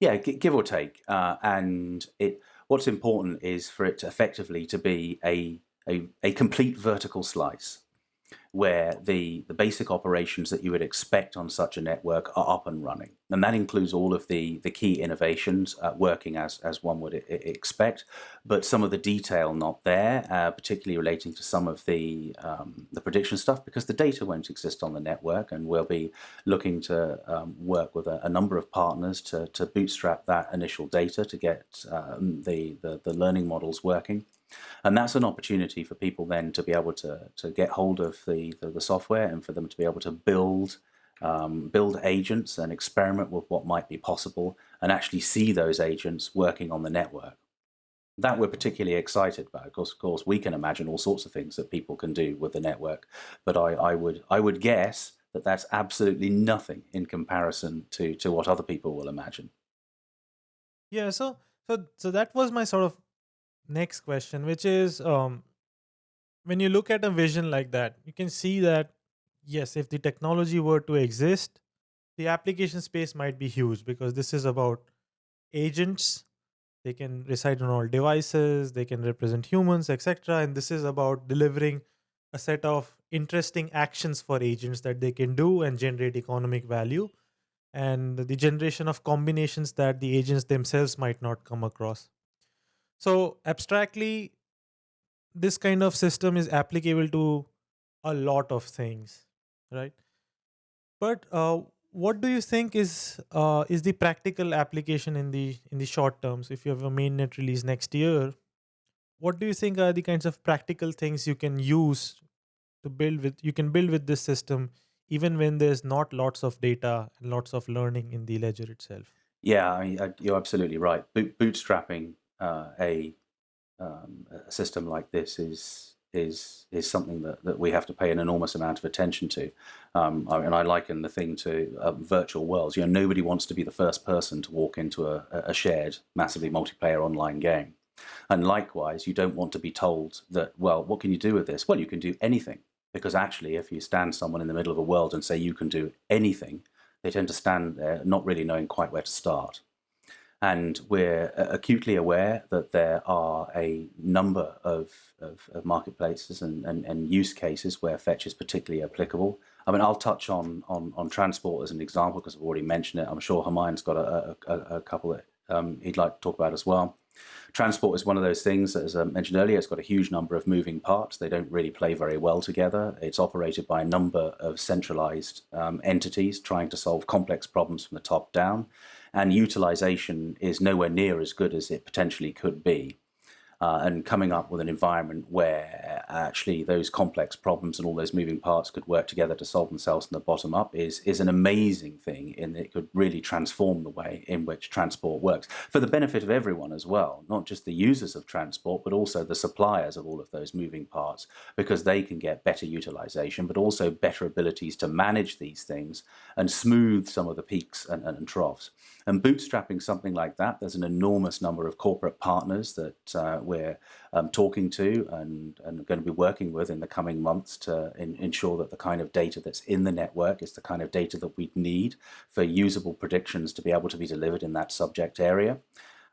S4: Yeah, give or take. Uh, and it what's important is for it to effectively to be a, a, a complete vertical slice where the, the basic operations that you would expect on such a network are up and running. And that includes all of the, the key innovations uh, working as, as one would expect, but some of the detail not there, uh, particularly relating to some of the, um, the prediction stuff, because the data won't exist on the network, and we'll be looking to um, work with a, a, number of partners to, to bootstrap that initial data to get um, the, the, the learning models working. And that's an opportunity for people then to be able to, to get hold of the, the, the software and for them to be able to build um, build agents and experiment with what might be possible and actually see those agents working on the network. That we're particularly excited about. Of course, of course, we can imagine all sorts of things that people can do with the network, but I, I would I would guess that that's absolutely nothing in comparison to to what other people will imagine.
S3: Yeah. So so so that was my sort of next question, which is um, when you look at a vision like that, you can see that, yes, if the technology were to exist, the application space might be huge because this is about agents. They can reside on all devices, they can represent humans, etc. And this is about delivering a set of interesting actions for agents that they can do and generate economic value and the generation of combinations that the agents themselves might not come across. So abstractly, this kind of system is applicable to a lot of things, right? But uh, what do you think is uh, is the practical application in the in the short terms? If you have a mainnet release next year, what do you think are the kinds of practical things you can use to build with? You can build with this system even when there's not lots of data and lots of learning in the ledger itself.
S4: Yeah, I mean, you're absolutely right. bootstrapping uh, a, um, a system like this is is is something that, that we have to pay an enormous amount of attention to. Um, and I liken the thing to uh, virtual worlds. You know, nobody wants to be the first person to walk into a, a shared, massively multiplayer online game. And likewise, you don't want to be told that, well, what can you do with this? Well, you can do anything. Because actually, if you stand someone in the middle of a world and say you can do anything, they tend to stand there not really knowing quite where to start. And we're acutely aware that there are a number of, of, of marketplaces and, and, and, use cases where fetch is particularly applicable. I mean, I'll touch on, on, on transport as an example because I've already mentioned it. I'm sure Humayun's got a, a, a couple that um, he'd like to talk about as well. Transport is one of those things that, as I mentioned earlier, it's got a huge number of moving parts. They don't really play very well together. It's operated by a number of centralized um, entities trying to solve complex problems from the top down and utilization is nowhere near as good as it potentially could be. Uh, and coming up with an environment where actually those complex problems and all those moving parts could work together to solve themselves from the bottom up is is an amazing thing and it could really transform the way in which transport works for the benefit of everyone as well not just the users of transport but also the suppliers of all of those moving parts because they can get better utilization but also better abilities to manage these things and smooth some of the peaks and, and troughs and bootstrapping something like that there's an enormous number of corporate partners that uh, we're um, talking to and, and going to be working with in the coming months to in, ensure that the kind of data that's in the network is the kind of data that we need for usable predictions to be able to be delivered in that subject area.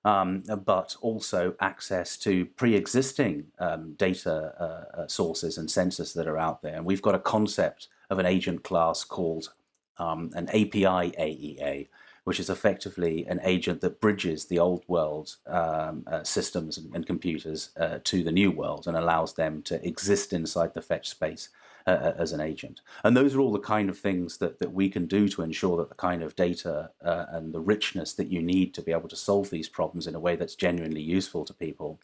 S4: Um, but also access to pre-existing um, data uh, uh sources and sensors that are out there. And we've got a concept of an agent class called um, an API AEA, which is effectively an agent that bridges the old world um, uh, systems and, and computers uh, to the new world and allows them to exist inside the fetch space uh, uh, as an agent. And those are all the kind of things that, that we can do to ensure that the kind of data uh, and the richness that you need to be able to solve these problems in a way that's genuinely useful to people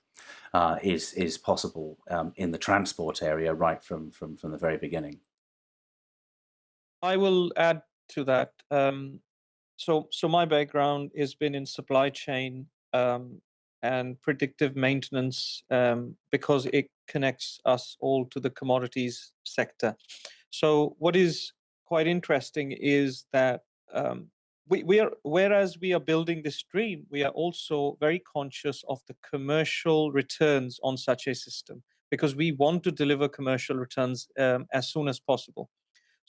S4: uh, is, is possible um, in the transport area right from, from, from the very beginning.
S5: I will add to that. Um, so so my background has been in supply chain um, and predictive maintenance um, because it connects us all to the commodities sector. So what is quite interesting is that um, we, we are whereas we are building this dream, we are also very conscious of the commercial returns on such a system because we want to deliver commercial returns um, as soon as possible.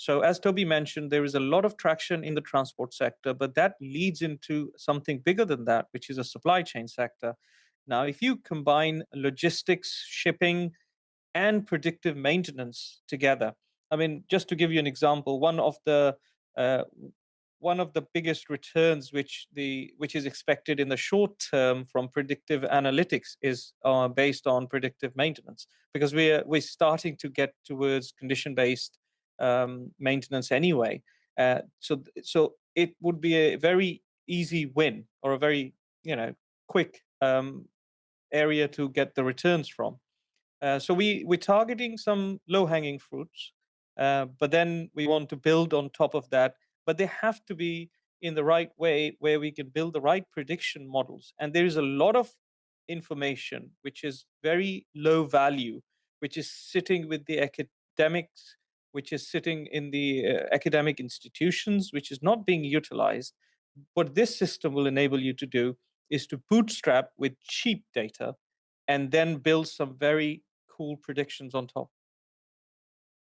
S5: So as Toby mentioned, there is a lot of traction in the transport sector, but that leads into something bigger than that, which is a supply chain sector. Now, if you combine logistics, shipping, and predictive maintenance together, I mean, just to give you an example, one of the uh, one of the biggest returns which the which is expected in the short term from predictive analytics is uh, based on predictive maintenance because we're we're starting to get towards condition based um, maintenance anyway. Uh, so so it would be a very easy win or a very you know quick um, area to get the returns from. Uh, so we we're targeting some low hanging fruits, uh, but then we want to build on top of that. But they have to be in the right way where we can build the right prediction models. And there is a lot of information which is very low value, which is sitting with the academics which is sitting in the uh, academic institutions, which is not being utilized. What this system will enable you to do is to bootstrap with cheap data and then build some very cool predictions on top.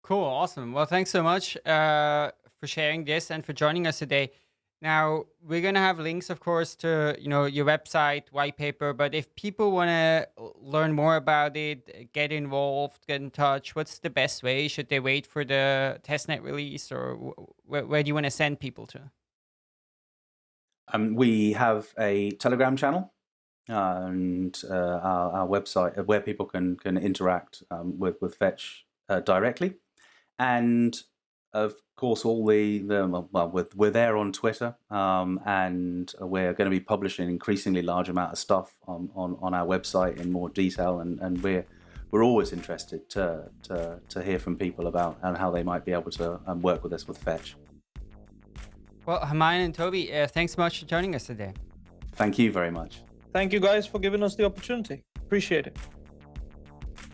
S2: Cool, awesome. Well, thanks so much uh, for sharing this and for joining us today. Now we're gonna have links, of course, to you know your website, white paper. But if people want to learn more about it, get involved, get in touch, what's the best way? Should they wait for the testnet release, or wh where do you want to send people to?
S4: Um, we have a Telegram channel and uh, our, our, website uh, where people can can interact um, with with Fetch uh, directly, and of course, all the, the well, we're, we're there on Twitter, um, and we're going to be publishing an increasingly large amount of stuff on, on, on our website in more detail, and, and we're we're always interested to, to, to hear from people about and how they might be able to um, work with us with Fetch.
S2: Well, Humayun and Toby, uh, thanks so much for joining us today.
S4: Thank you very much.
S5: Thank you guys for giving us the opportunity. Appreciate it.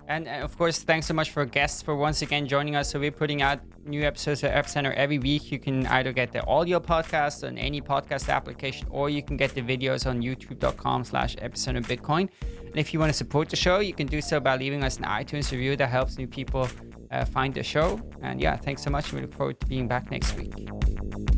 S2: And, and of course, thanks so much for guests for once again joining us. So we're putting out new episodes of Epicenter every week. You can either get the audio podcast on any podcast application, or you can get the videos on youtube.com slash epicenter Bitcoin. And if you want to support the show, you can do so by leaving us an iTunes review that helps new people uh, find the show. And yeah, thanks so much. We look forward to being back next week.